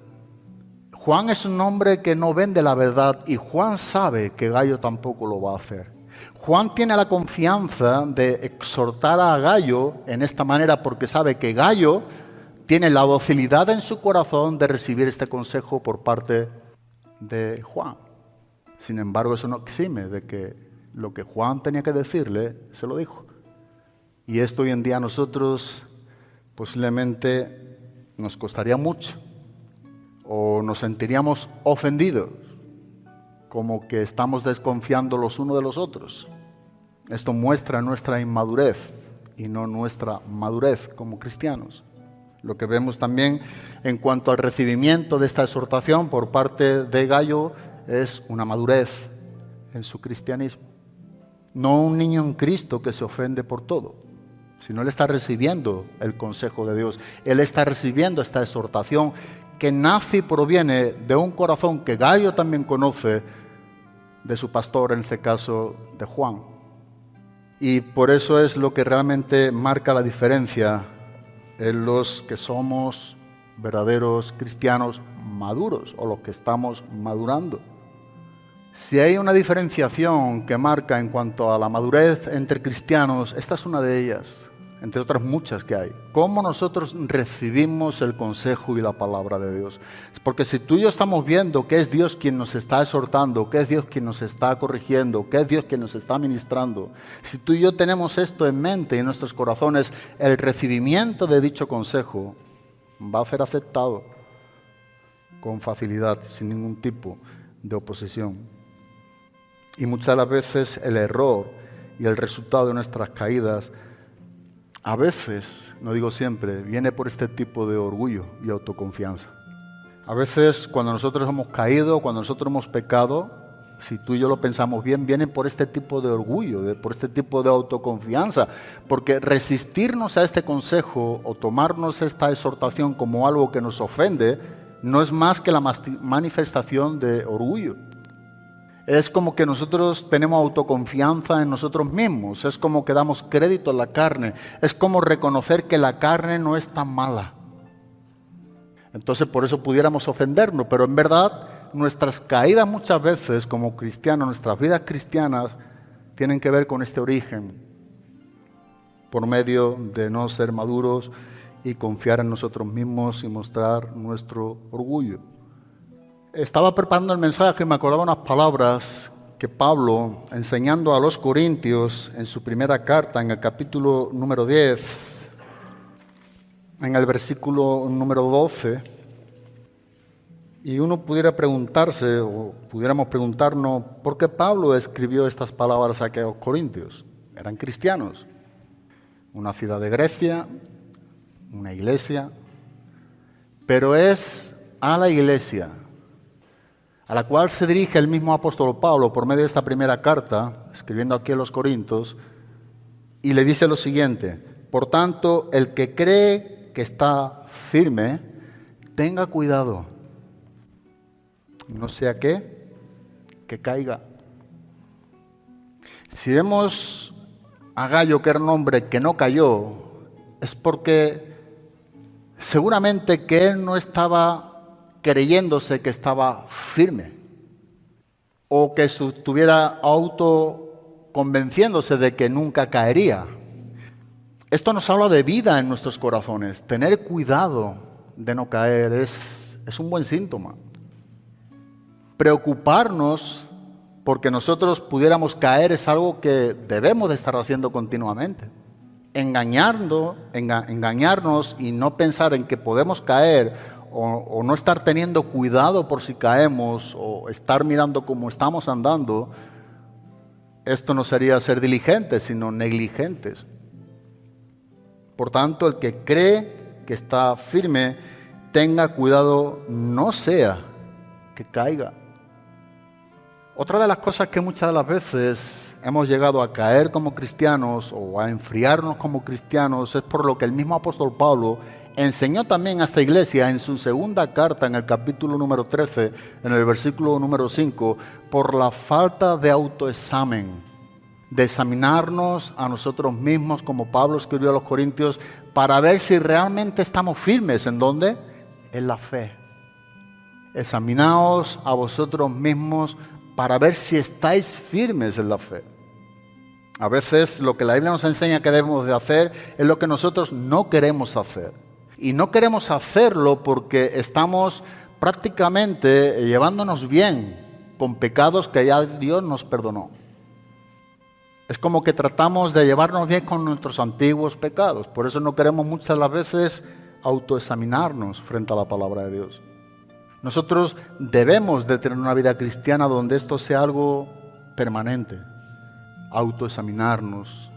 Juan es un hombre que no vende la verdad y Juan sabe que Gallo tampoco lo va a hacer. Juan tiene la confianza de exhortar a Gallo en esta manera porque sabe que Gallo tiene la docilidad en su corazón de recibir este consejo por parte de Juan. Sin embargo, eso no exime de que lo que Juan tenía que decirle, se lo dijo. Y esto hoy en día a nosotros posiblemente nos costaría mucho o nos sentiríamos ofendidos como que estamos desconfiando los unos de los otros. Esto muestra nuestra inmadurez y no nuestra madurez como cristianos. Lo que vemos también en cuanto al recibimiento de esta exhortación por parte de Gallo es una madurez en su cristianismo. No un niño en Cristo que se ofende por todo, sino él está recibiendo el consejo de Dios. Él está recibiendo esta exhortación que nace y proviene de un corazón que Gallo también conoce, de su pastor, en este caso de Juan. Y por eso es lo que realmente marca la diferencia en los que somos verdaderos cristianos maduros o los que estamos madurando. Si hay una diferenciación que marca en cuanto a la madurez entre cristianos, esta es una de ellas entre otras muchas que hay. ¿Cómo nosotros recibimos el consejo y la palabra de Dios? Porque si tú y yo estamos viendo que es Dios quien nos está exhortando, que es Dios quien nos está corrigiendo, que es Dios quien nos está ministrando, si tú y yo tenemos esto en mente y en nuestros corazones, el recibimiento de dicho consejo va a ser aceptado con facilidad, sin ningún tipo de oposición. Y muchas de las veces el error y el resultado de nuestras caídas, a veces, no digo siempre, viene por este tipo de orgullo y autoconfianza. A veces cuando nosotros hemos caído, cuando nosotros hemos pecado, si tú y yo lo pensamos bien, vienen por este tipo de orgullo, por este tipo de autoconfianza, porque resistirnos a este consejo o tomarnos esta exhortación como algo que nos ofende, no es más que la manifestación de orgullo. Es como que nosotros tenemos autoconfianza en nosotros mismos, es como que damos crédito a la carne, es como reconocer que la carne no es tan mala. Entonces por eso pudiéramos ofendernos, pero en verdad nuestras caídas muchas veces como cristianos, nuestras vidas cristianas, tienen que ver con este origen, por medio de no ser maduros y confiar en nosotros mismos y mostrar nuestro orgullo. Estaba preparando el mensaje y me acordaba unas palabras que Pablo, enseñando a los corintios en su primera carta, en el capítulo número 10, en el versículo número 12, y uno pudiera preguntarse, o pudiéramos preguntarnos, ¿por qué Pablo escribió estas palabras a aquellos corintios? Eran cristianos, una ciudad de Grecia, una iglesia, pero es a la iglesia a la cual se dirige el mismo apóstol Pablo por medio de esta primera carta, escribiendo aquí a los Corintios, y le dice lo siguiente, por tanto, el que cree que está firme, tenga cuidado, no sea que, que caiga. Si vemos a Gallo, que era un hombre que no cayó, es porque seguramente que él no estaba creyéndose que estaba firme o que estuviera auto convenciéndose de que nunca caería. Esto nos habla de vida en nuestros corazones. Tener cuidado de no caer es, es un buen síntoma. Preocuparnos porque nosotros pudiéramos caer es algo que debemos de estar haciendo continuamente. Engañando, engañarnos y no pensar en que podemos caer o, no estar teniendo cuidado por si caemos o estar mirando cómo estamos andando, esto no sería ser diligentes, sino negligentes. Por tanto, el que cree que está firme, tenga cuidado, no sea que caiga. Otra de las cosas que muchas de las veces hemos llegado a caer como cristianos o a enfriarnos como cristianos es por lo que el mismo apóstol Pablo enseñó también a esta iglesia en su segunda carta, en el capítulo número 13, en el versículo número 5, por la falta de autoexamen, de examinarnos a nosotros mismos, como Pablo escribió a los Corintios, para ver si realmente estamos firmes. ¿En dónde? En la fe. Examinaos a vosotros mismos para ver si estáis firmes en la fe. A veces lo que la Biblia nos enseña que debemos de hacer es lo que nosotros no queremos hacer. Y no queremos hacerlo porque estamos prácticamente llevándonos bien con pecados que ya Dios nos perdonó. Es como que tratamos de llevarnos bien con nuestros antiguos pecados. Por eso no queremos muchas las veces autoexaminarnos frente a la palabra de Dios. Nosotros debemos de tener una vida cristiana donde esto sea algo permanente. Autoexaminarnos,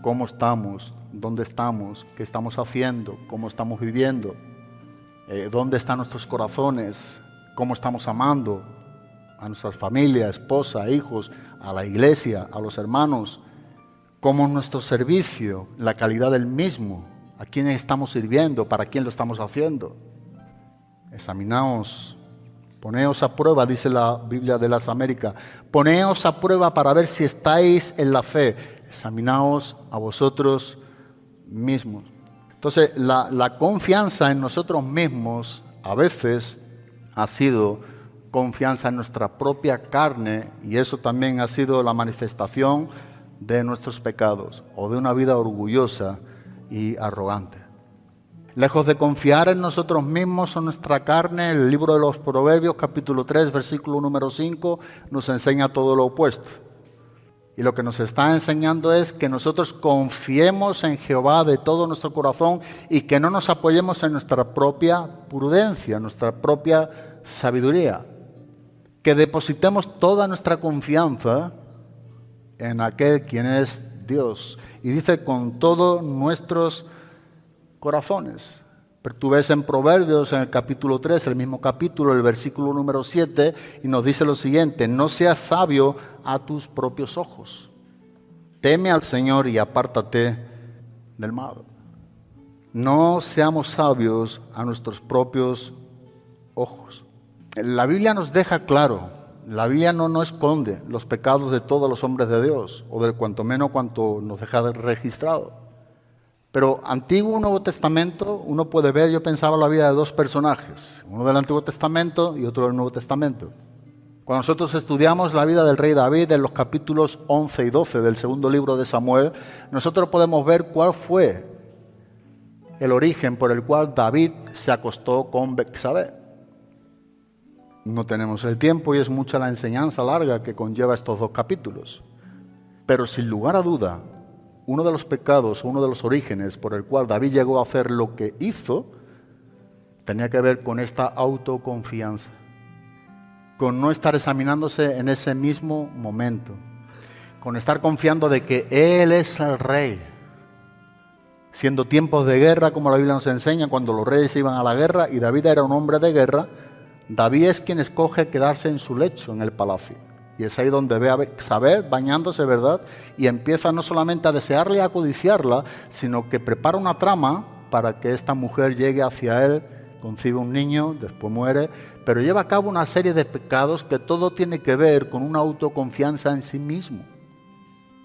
cómo estamos, dónde estamos, qué estamos haciendo, cómo estamos viviendo, eh, dónde están nuestros corazones, cómo estamos amando a nuestra familia, esposa, hijos, a la iglesia, a los hermanos, cómo nuestro servicio, la calidad del mismo, a quién estamos sirviendo, para quién lo estamos haciendo. Examinaos, poneos a prueba, dice la Biblia de las Américas, poneos a prueba para ver si estáis en la fe. Examinaos a vosotros mismos. Entonces, la, confianza en nosotros mismos a veces ha sido confianza en nuestra propia carne y eso también ha sido la manifestación de nuestros pecados o de una vida orgullosa y arrogante. Lejos de confiar en nosotros mismos o nuestra carne, el libro de los Proverbios capítulo 3 versículo número 5 nos enseña todo lo opuesto. Y lo que nos está enseñando es que nosotros confiemos en Jehová de todo nuestro corazón y que no nos apoyemos en nuestra propia prudencia, nuestra propia sabiduría. Que depositemos toda nuestra confianza en aquel quien es Dios. Y dice con todos nuestros corazones. Pero tú ves en Proverbios, en el capítulo 3, el mismo capítulo, el versículo número 7, y nos dice lo siguiente, no seas sabio a tus propios ojos. Teme al Señor y apártate del mal. No seamos sabios a nuestros propios ojos. La Biblia nos deja claro, la Biblia no nos esconde los pecados de todos los hombres de Dios, o de cuanto menos cuanto nos deja registrado. Pero Antiguo Nuevo Testamento, uno puede ver, yo pensaba la vida de dos personajes, uno del Antiguo Testamento y otro del Nuevo Testamento. Cuando nosotros estudiamos la vida del rey David en los capítulos 11 y 12 del segundo libro de Samuel, nosotros podemos ver cuál fue el origen por el cual David se acostó con Bexabé. No tenemos el tiempo y es mucha la enseñanza larga que conlleva estos dos capítulos. Pero sin lugar a duda, uno de los pecados, uno de los orígenes por el cual David llegó a hacer lo que hizo, tenía que ver con esta autoconfianza, con no estar examinándose en ese mismo momento, con estar confiando de que Él es el rey. Siendo tiempos de guerra, como la Biblia nos enseña, cuando los reyes iban a la guerra y David era un hombre de guerra, David es quien escoge quedarse en su lecho en el palacio. Y es ahí donde ve a Saber bañándose, ¿verdad? Y empieza no solamente a desearle y a codiciarla, sino que prepara una trama para que esta mujer llegue hacia él, concibe un niño, después muere, pero lleva a cabo una serie de pecados que todo tiene que ver con una autoconfianza en sí mismo.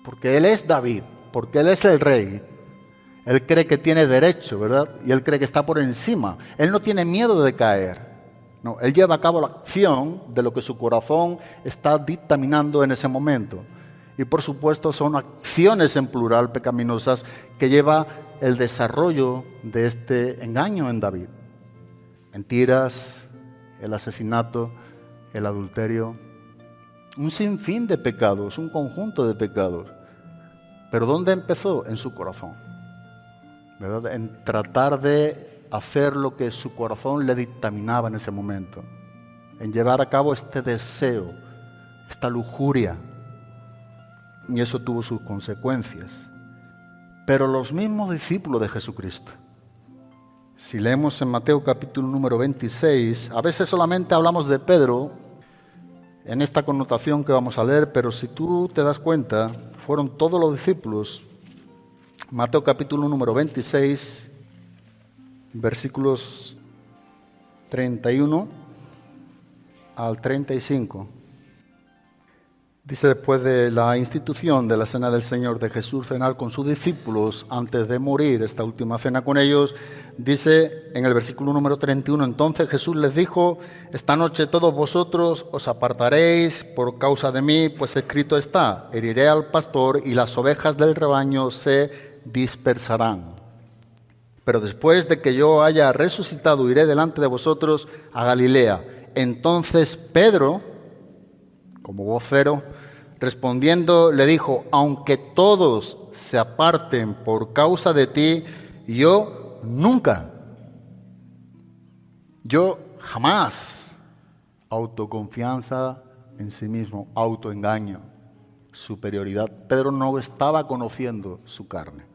Porque él es David, porque él es el rey. Él cree que tiene derecho, ¿verdad? Y él cree que está por encima. Él no tiene miedo de caer. No, él lleva a cabo la acción de lo que su corazón está dictaminando en ese momento. Y por supuesto son acciones en plural pecaminosas que lleva el desarrollo de este engaño en David. Mentiras, el asesinato, el adulterio, un sinfín de pecados, un conjunto de pecados. Pero ¿dónde empezó? En su corazón. ¿verdad? En tratar de hacer lo que su corazón le dictaminaba en ese momento, en llevar a cabo este deseo, esta lujuria. Y eso tuvo sus consecuencias. Pero los mismos discípulos de Jesucristo, si leemos en Mateo capítulo número 26, a veces solamente hablamos de Pedro en esta connotación que vamos a leer, pero si tú te das cuenta, fueron todos los discípulos. Mateo capítulo número 26, versículos 31 al 35. Dice después de la institución de la cena del Señor de Jesús cenar con sus discípulos antes de morir, esta última cena con ellos, dice en el versículo número 31, entonces Jesús les dijo, esta noche todos vosotros os apartaréis por causa de mí, pues escrito está, heriré al pastor y las ovejas del rebaño se dispersarán pero después de que yo haya resucitado iré delante de vosotros a Galilea. Entonces Pedro, como vocero, respondiendo le dijo, aunque todos se aparten por causa de ti, yo nunca, yo jamás, autoconfianza en sí mismo, autoengaño, superioridad. Pedro no estaba conociendo su carne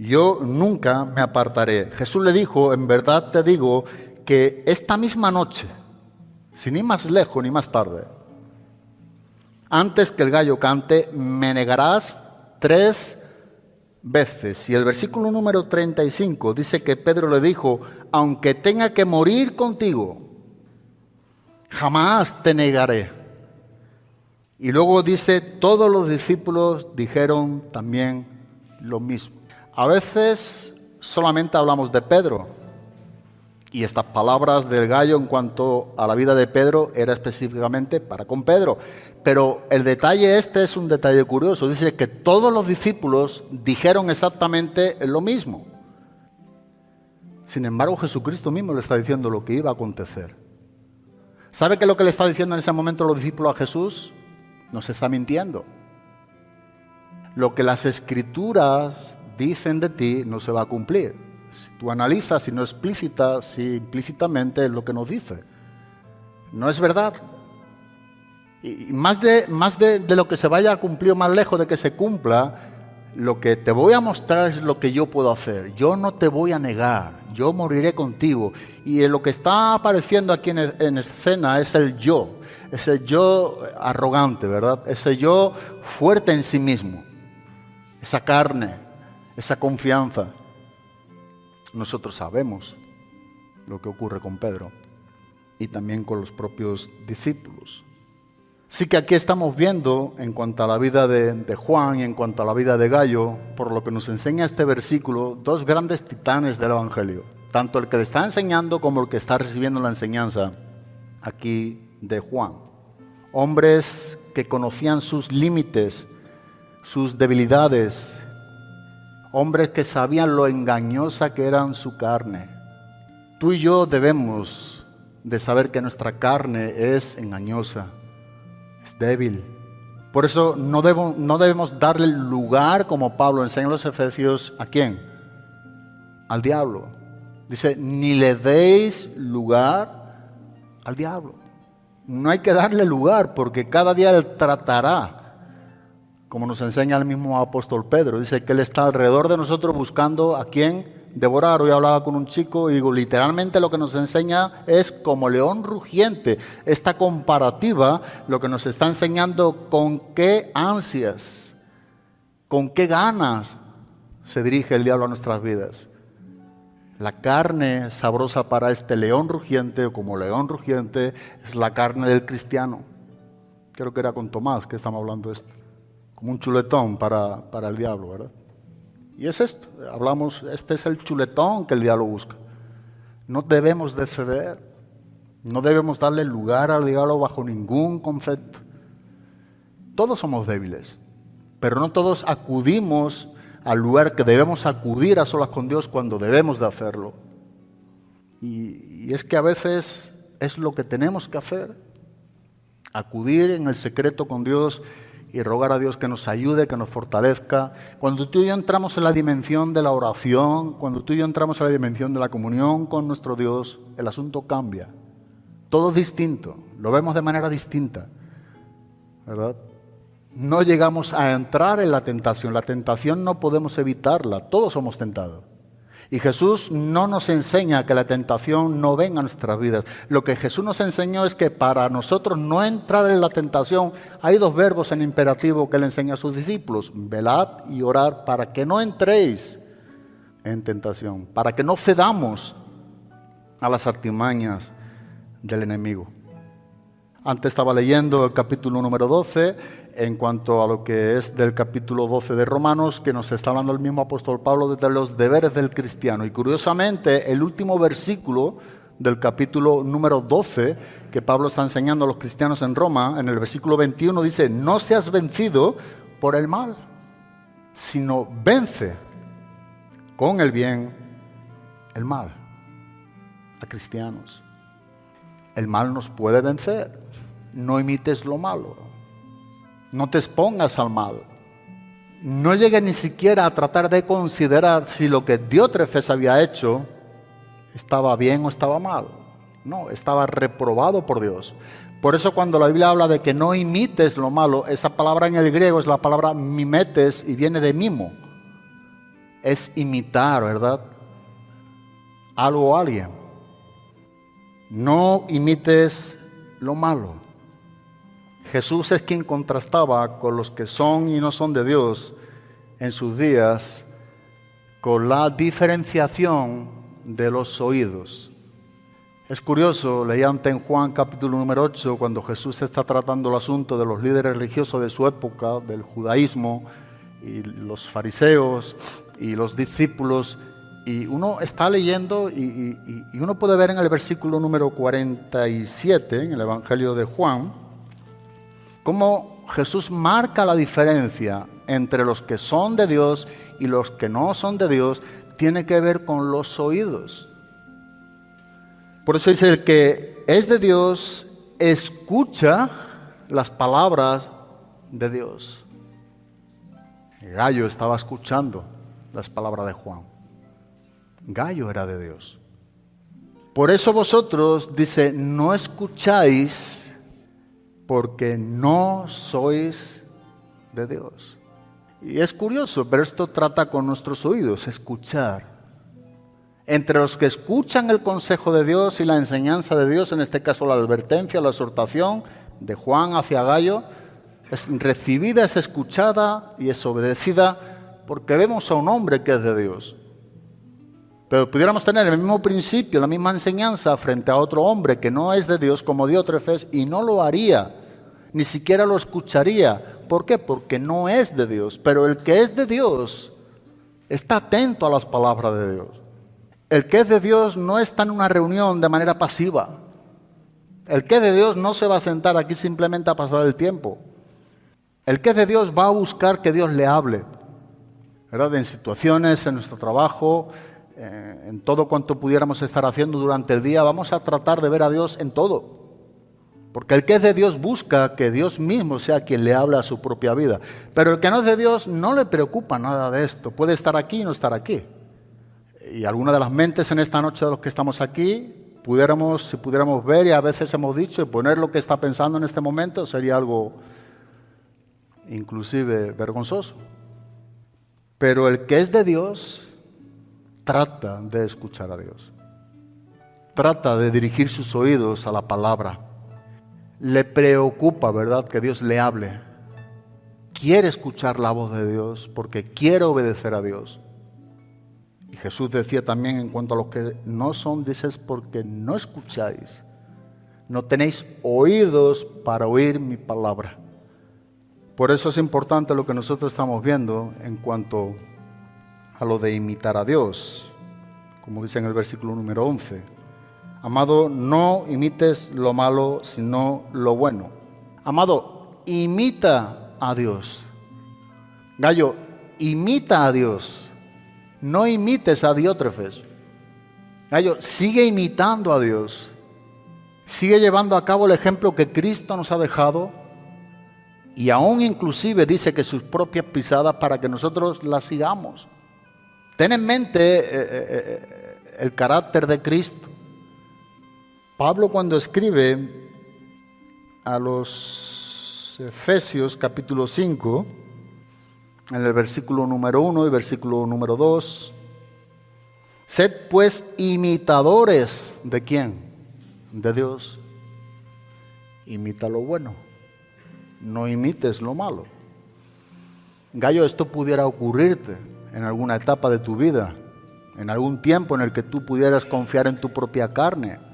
yo nunca me apartaré. Jesús le dijo, en verdad te digo, que esta misma noche, sin ir más lejos ni más tarde, antes que el gallo cante, me negarás tres veces. Y el versículo número 35 dice que Pedro le dijo, aunque tenga que morir contigo, jamás te negaré. Y luego dice, todos los discípulos dijeron también lo mismo. A veces solamente hablamos de Pedro y estas palabras del gallo en cuanto a la vida de Pedro era específicamente para con Pedro. Pero el detalle este es un detalle curioso. Dice que todos los discípulos dijeron exactamente lo mismo. Sin embargo, Jesucristo mismo le está diciendo lo que iba a acontecer. ¿Sabe qué es lo que le está diciendo en ese momento los discípulos a Jesús? Nos está mintiendo. Lo que las escrituras dicen de ti no se va a cumplir. Si tú analizas, si no explícita, si implícitamente es lo que nos dice. No es verdad. Y, más, de, más de, lo que se vaya a cumplir más lejos de que se cumpla, lo que te voy a mostrar es lo que yo puedo hacer. Yo no te voy a negar, yo moriré contigo. Y lo que está apareciendo aquí en, en escena es el yo, ese yo arrogante, ¿verdad? Ese yo fuerte en sí mismo, esa carne, esa confianza. Nosotros sabemos lo que ocurre con Pedro y también con los propios discípulos. Sí que aquí estamos viendo, en cuanto a la vida de, de, Juan y en cuanto a la vida de Gallo, por lo que nos enseña este versículo, dos grandes titanes del Evangelio. Tanto el que le está enseñando como el que está recibiendo la enseñanza aquí de Juan. Hombres que conocían sus límites, sus debilidades. Hombres que sabían lo engañosa que eran su carne. Tú y yo debemos de saber que nuestra carne es engañosa es débil. Por eso no, no debemos darle lugar, como Pablo enseña en los Efesios, ¿a quién? Al diablo. Dice, ni le deis lugar al diablo. No hay que darle lugar porque cada día él tratará, como nos enseña el mismo apóstol Pedro. Dice que él está alrededor de nosotros buscando a quién devorar. Hoy hablaba con un chico y digo, literalmente lo que nos enseña es como león rugiente. Esta comparativa lo que nos está enseñando con qué ansias, con qué ganas se dirige el diablo a nuestras vidas. La carne sabrosa para este león rugiente o como león rugiente es la carne del cristiano. Creo que era con Tomás que estamos hablando esto. Como un chuletón para, para el diablo, ¿verdad? Y es esto, hablamos, este es el chuletón que el diablo busca. No debemos de ceder, no debemos darle lugar al diablo bajo ningún concepto. Todos somos débiles, pero no todos acudimos al lugar que debemos acudir a solas con Dios cuando debemos de hacerlo. Y, y es que a veces es lo que tenemos que hacer, acudir en el secreto con Dios y rogar a Dios que nos ayude, que nos fortalezca. Cuando tú y yo entramos en la dimensión de la oración, cuando tú y yo entramos en la dimensión de la comunión con nuestro Dios, el asunto cambia. Todo es distinto, lo vemos de manera distinta, ¿verdad? No llegamos a entrar en la tentación, la tentación no podemos evitarla, todos somos tentados. Y Jesús no nos enseña que la tentación no venga a nuestras vidas. Lo que Jesús nos enseñó es que para nosotros no entrar en la tentación, hay dos verbos en imperativo que le enseña a sus discípulos, velad y orar para que no entréis en tentación, para que no cedamos a las artimañas del enemigo. Antes estaba leyendo el capítulo número 12 en cuanto a lo que es del capítulo 12 de Romanos, que nos está hablando el mismo apóstol Pablo de los deberes del cristiano. Y curiosamente, el último versículo del capítulo número 12 que Pablo está enseñando a los cristianos en Roma, en el versículo 21 dice, no seas vencido por el mal, sino vence con el bien el mal a cristianos. El mal nos puede vencer, no imites lo malo. No te expongas al mal. No llegues ni siquiera a tratar de considerar si lo que Diótrefes había hecho estaba bien o estaba mal. No, estaba reprobado por Dios. Por eso cuando la Biblia habla de que no imites lo malo, esa palabra en el griego es la palabra mimetes y viene de mimo. Es imitar, ¿verdad? Algo o alguien. No imites lo malo. Jesús es quien contrastaba con los que son y no son de Dios en sus días con la diferenciación de los oídos. Es curioso, leía antes en Juan capítulo número 8, cuando Jesús está tratando el asunto de los líderes religiosos de su época, del judaísmo, y los fariseos y los discípulos, y uno está leyendo y, y, y uno puede ver en el versículo número 47, en el Evangelio de Juan, cómo Jesús marca la diferencia entre los que son de Dios y los que no son de Dios, tiene que ver con los oídos. Por eso dice, el que es de Dios escucha las palabras de Dios. Gallo estaba escuchando las palabras de Juan. Gallo era de Dios. Por eso vosotros, dice, no escucháis porque no sois de Dios. Y es curioso, pero esto trata con nuestros oídos, escuchar. Entre los que escuchan el consejo de Dios y la enseñanza de Dios, en este caso la advertencia, la exhortación de Juan hacia Gallo, es recibida, es escuchada y es obedecida porque vemos a un hombre que es de Dios. Pero pudiéramos tener el mismo principio, la misma enseñanza frente a otro hombre que no es de Dios como Diótrefes y no lo haría, ni siquiera lo escucharía. ¿Por qué? Porque no es de Dios. Pero el que es de Dios está atento a las palabras de Dios. El que es de Dios no está en una reunión de manera pasiva. El que es de Dios no se va a sentar aquí simplemente a pasar el tiempo. El que es de Dios va a buscar que Dios le hable. ¿verdad? En situaciones, en nuestro trabajo, eh, en todo cuanto pudiéramos estar haciendo durante el día, vamos a tratar de ver a Dios en todo. Porque el que es de Dios busca que Dios mismo sea quien le habla a su propia vida. Pero el que no es de Dios no le preocupa nada de esto. Puede estar aquí y no estar aquí. Y alguna de las mentes en esta noche de los que estamos aquí, pudiéramos, si pudiéramos ver, y a veces hemos dicho, y poner lo que está pensando en este momento sería algo inclusive vergonzoso. Pero el que es de Dios trata de escuchar a Dios. Trata de dirigir sus oídos a la palabra. Le preocupa, ¿verdad?, que Dios le hable. Quiere escuchar la voz de Dios porque quiere obedecer a Dios. Y Jesús decía también en cuanto a los que no son, dices, porque no escucháis. No tenéis oídos para oír mi palabra. Por eso es importante lo que nosotros estamos viendo en cuanto a lo de imitar a Dios, como dice en el versículo número 11. Amado, no imites lo malo, sino lo bueno. Amado, imita a Dios. Gallo, imita a Dios. No imites a Diótrefes. Gallo, sigue imitando a Dios. Sigue llevando a cabo el ejemplo que Cristo nos ha dejado y aún inclusive dice que sus propias pisadas para que nosotros las sigamos. Ten en mente eh, eh, eh, el carácter de Cristo. Pablo cuando escribe a los Efesios capítulo 5, en el versículo número 1 y versículo número 2, sed pues imitadores de quién? De Dios. Imita lo bueno no imites lo malo. Gallo, esto pudiera ocurrirte en alguna etapa de tu vida, en algún tiempo en el que tú pudieras confiar en tu propia carne,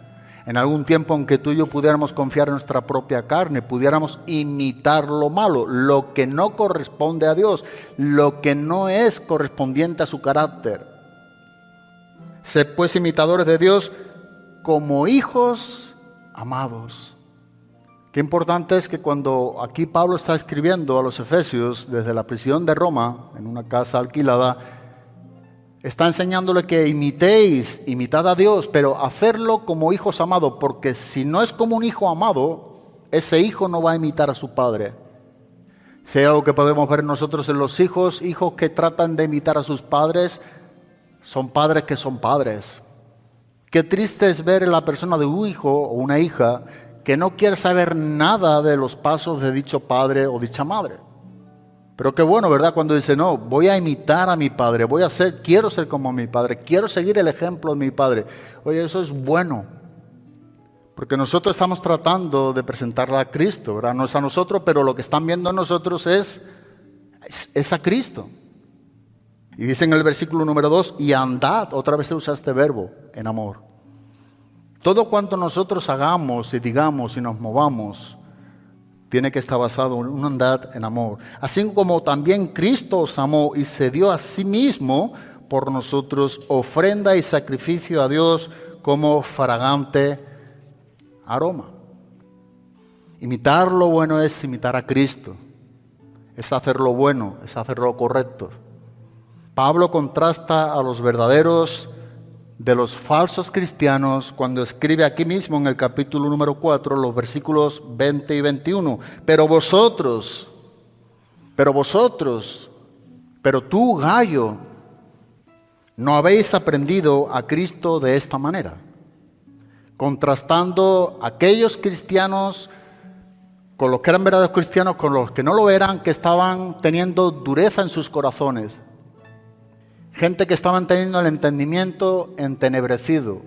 en algún tiempo en que tú y yo pudiéramos confiar en nuestra propia carne, pudiéramos imitar lo malo, lo que no corresponde a Dios, lo que no es correspondiente a su carácter. Sed pues imitadores de Dios como hijos amados. Qué importante es que cuando aquí Pablo está escribiendo a los Efesios desde la prisión de Roma, en una casa alquilada, está enseñándole que imitéis, imitad a Dios, pero hacerlo como hijos amados, porque si no es como un hijo amado, ese hijo no va a imitar a su padre. Si hay algo que podemos ver nosotros en los hijos, hijos que tratan de imitar a sus padres, son padres que son padres. Qué triste es ver en la persona de un hijo o una hija que no quiere saber nada de los pasos de dicho padre o dicha madre. Pero qué bueno, ¿verdad? Cuando dice, no, voy a imitar a mi padre, voy a ser, quiero ser como mi padre, quiero seguir el ejemplo de mi padre. Oye, eso es bueno. Porque nosotros estamos tratando de presentarla a Cristo, ¿verdad? No es a nosotros, pero lo que están viendo nosotros es, es, es a Cristo. Y dice en el versículo número 2, y andad, otra vez se usa este verbo, en amor. Todo cuanto nosotros hagamos y digamos y nos movamos, tiene que estar basado en una andad en amor. Así como también Cristo os amó y se dio a sí mismo por nosotros ofrenda y sacrificio a Dios como fragante aroma. Imitar lo bueno es imitar a Cristo, es hacer lo bueno, es hacer lo correcto. Pablo contrasta a los verdaderos de los falsos cristianos cuando escribe aquí mismo en el capítulo número 4, los versículos 20 y 21. Pero vosotros, pero vosotros, pero tú, gallo, no habéis aprendido a Cristo de esta manera, contrastando aquellos cristianos con los que eran verdaderos cristianos, con los que no lo eran, que estaban teniendo dureza en sus corazones. Gente que estaban teniendo el entendimiento entenebrecido,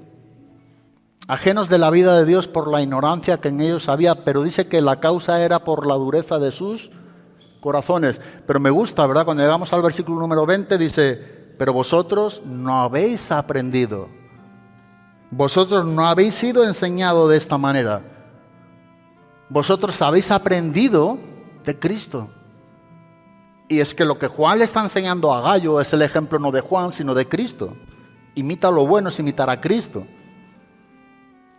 ajenos de la vida de Dios por la ignorancia que en ellos había, pero dice que la causa era por la dureza de sus corazones. Pero me gusta, ¿verdad? Cuando llegamos al versículo número 20 dice, pero vosotros no habéis aprendido, vosotros no habéis sido enseñados de esta manera, vosotros habéis aprendido de Cristo. Y es que lo que Juan le está enseñando a Gallo es el ejemplo no de Juan, sino de Cristo. Imita lo bueno es imitar a Cristo.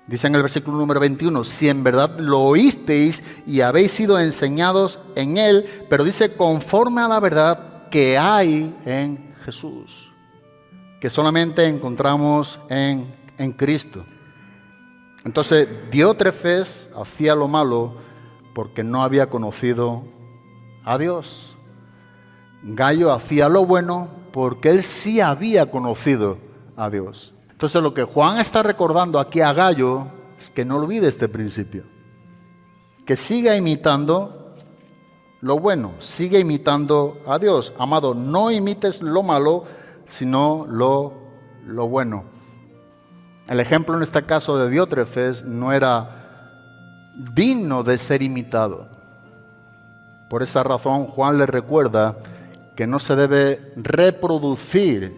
Dice en el versículo número 21, si en verdad lo oísteis y habéis sido enseñados en él, pero dice conforme a la verdad que hay en Jesús, que solamente encontramos en, en Cristo. Entonces, Diótrefes hacía lo malo porque no había conocido a Dios. Gallo hacía lo bueno porque él sí había conocido a Dios. Entonces lo que Juan está recordando aquí a Gallo es que no olvide este principio. Que siga imitando lo bueno, siga imitando a Dios. Amado, no imites lo malo, sino lo, lo bueno. El ejemplo en este caso de Diótrefes no era digno de ser imitado. Por esa razón Juan le recuerda que no se debe reproducir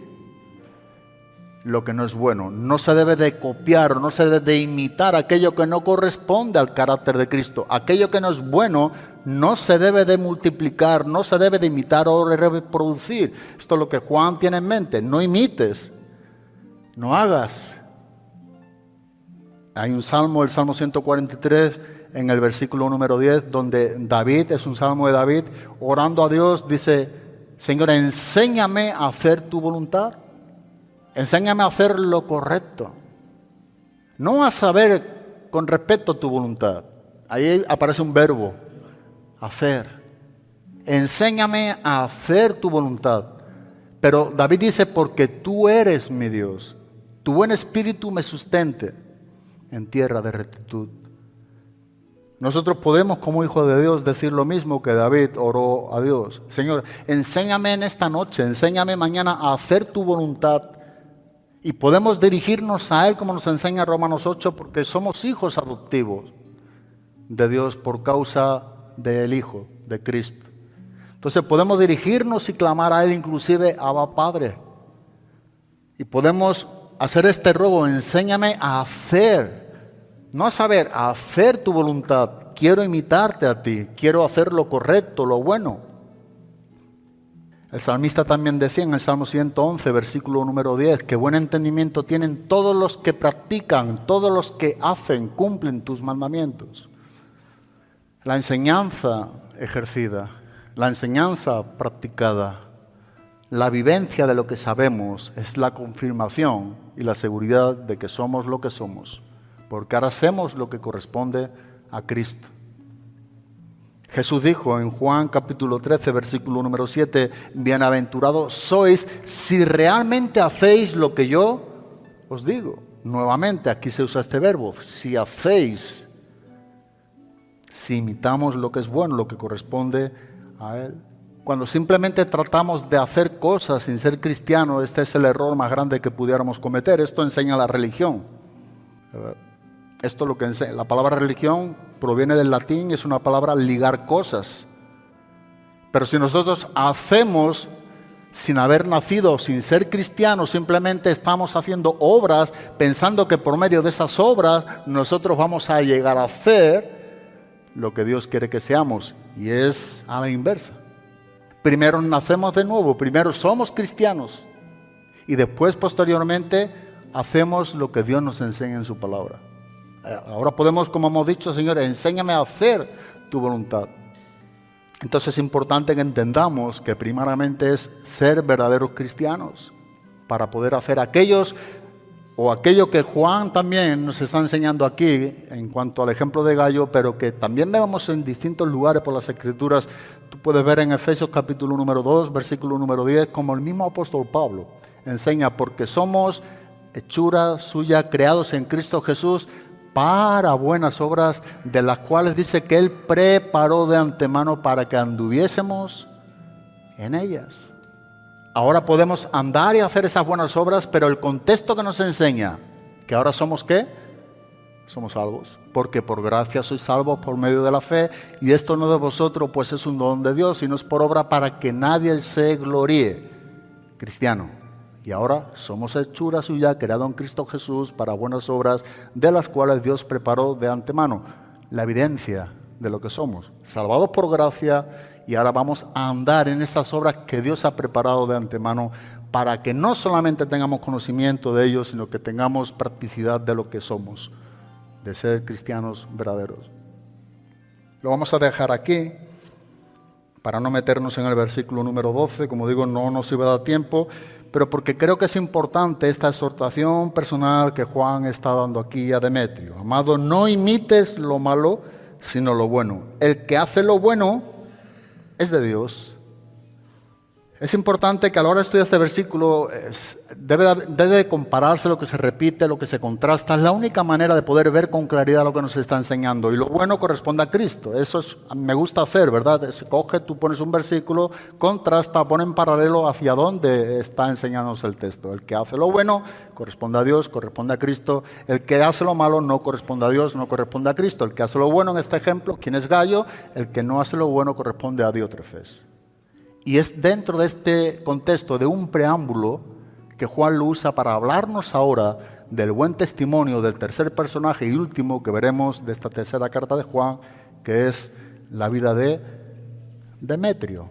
lo que no es bueno, no se debe de copiar, no se debe de imitar aquello que no corresponde al carácter de Cristo. Aquello que no es bueno no se debe de multiplicar, no se debe de imitar o reproducir. Esto es lo que Juan tiene en mente, no imites, no hagas. Hay un salmo, el Salmo 143, en el versículo número 10, donde David, es un salmo de David, orando a Dios, dice, Señor, enséñame a hacer tu voluntad. Enséñame a hacer lo correcto. No a saber con respecto a tu voluntad. Ahí aparece un verbo, hacer. Enséñame a hacer tu voluntad. Pero David dice, porque tú eres mi Dios. Tu buen espíritu me sustente en tierra de rectitud. Nosotros podemos como hijos de Dios decir lo mismo que David oró a Dios. Señor, enséñame en esta noche, enséñame mañana a hacer tu voluntad. Y podemos dirigirnos a Él como nos enseña Romanos 8 porque somos hijos adoptivos de Dios por causa del Hijo, de Cristo. Entonces podemos dirigirnos y clamar a Él inclusive Abba Padre. Y podemos hacer este robo, enséñame a hacer no a saber, a hacer tu voluntad. Quiero imitarte a ti, quiero hacer lo correcto, lo bueno. El salmista también decía en el Salmo 111, versículo número 10, que buen entendimiento tienen todos los que practican, todos los que hacen, cumplen tus mandamientos. La enseñanza ejercida, la enseñanza practicada, la vivencia de lo que sabemos es la confirmación y la seguridad de que somos lo que somos porque ahora hacemos lo que corresponde a Cristo. Jesús dijo en Juan capítulo 13, versículo número 7, bienaventurados sois si realmente hacéis lo que yo os digo. Nuevamente, aquí se usa este verbo, si hacéis, si imitamos lo que es bueno, lo que corresponde a Él. Cuando simplemente tratamos de hacer cosas sin ser cristianos, este es el error más grande que pudiéramos cometer. Esto enseña la religión. Esto lo que enseña. La palabra religión proviene del latín, es una palabra ligar cosas. Pero si nosotros hacemos sin haber nacido, sin ser cristianos, simplemente estamos haciendo obras pensando que por medio de esas obras nosotros vamos a llegar a hacer lo que Dios quiere que seamos. Y es a la inversa. Primero nacemos de nuevo, primero somos cristianos y después posteriormente hacemos lo que Dios nos enseña en su palabra. Ahora podemos, como hemos dicho, Señor, enséñame a hacer tu voluntad. Entonces es importante que entendamos que primariamente es ser verdaderos cristianos para poder hacer aquellos o aquello que Juan también nos está enseñando aquí en cuanto al ejemplo de Gallo, pero que también vemos en distintos lugares por las escrituras. Tú puedes ver en Efesios capítulo número 2, versículo número 10, como el mismo apóstol Pablo enseña, porque somos hechura suya, creados en Cristo Jesús para buenas obras, de las cuales dice que Él preparó de antemano para que anduviésemos en ellas. Ahora podemos andar y hacer esas buenas obras, pero el contexto que nos enseña que ahora somos qué? Somos salvos, porque por gracia sois salvos por medio de la fe, y esto no de vosotros, pues es un don de Dios, y no es por obra para que nadie se gloríe. Cristiano, y ahora somos hechura suya, creado en Cristo Jesús para buenas obras, de las cuales Dios preparó de antemano. La evidencia de lo que somos, salvados por gracia, y ahora vamos a andar en esas obras que Dios ha preparado de antemano para que no solamente tengamos conocimiento de ellos, sino que tengamos practicidad de lo que somos, de ser cristianos verdaderos. Lo vamos a dejar aquí para no meternos en el versículo número 12, como digo, no nos iba a dar tiempo, pero porque creo que es importante esta exhortación personal que Juan está dando aquí a Demetrio. Amado, no imites lo malo, sino lo bueno. El que hace lo bueno es de Dios. Es importante que a la hora de estudiar este versículo debe, compararse lo que se repite, lo que se contrasta. Es la única manera de poder ver con claridad lo que nos está enseñando. Y lo bueno corresponde a Cristo. Eso es, me gusta hacer, ¿verdad? Se coge, tú pones un versículo, contrasta, pone en paralelo hacia dónde está enseñándonos el texto. El que hace lo bueno corresponde a Dios, corresponde a Cristo. El que hace lo malo no corresponde a Dios, no corresponde a Cristo. El que hace lo bueno en este ejemplo, ¿quién es Gallo? El que no hace lo bueno corresponde a Diótrefes. Y es dentro de este contexto de un preámbulo que Juan lo usa para hablarnos ahora del buen testimonio del tercer personaje y último que veremos de esta tercera carta de Juan, que es la vida de Demetrio,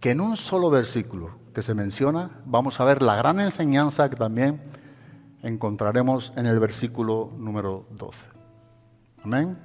que en un solo versículo que se menciona vamos a ver la gran enseñanza que también encontraremos en el versículo número 12. Amén.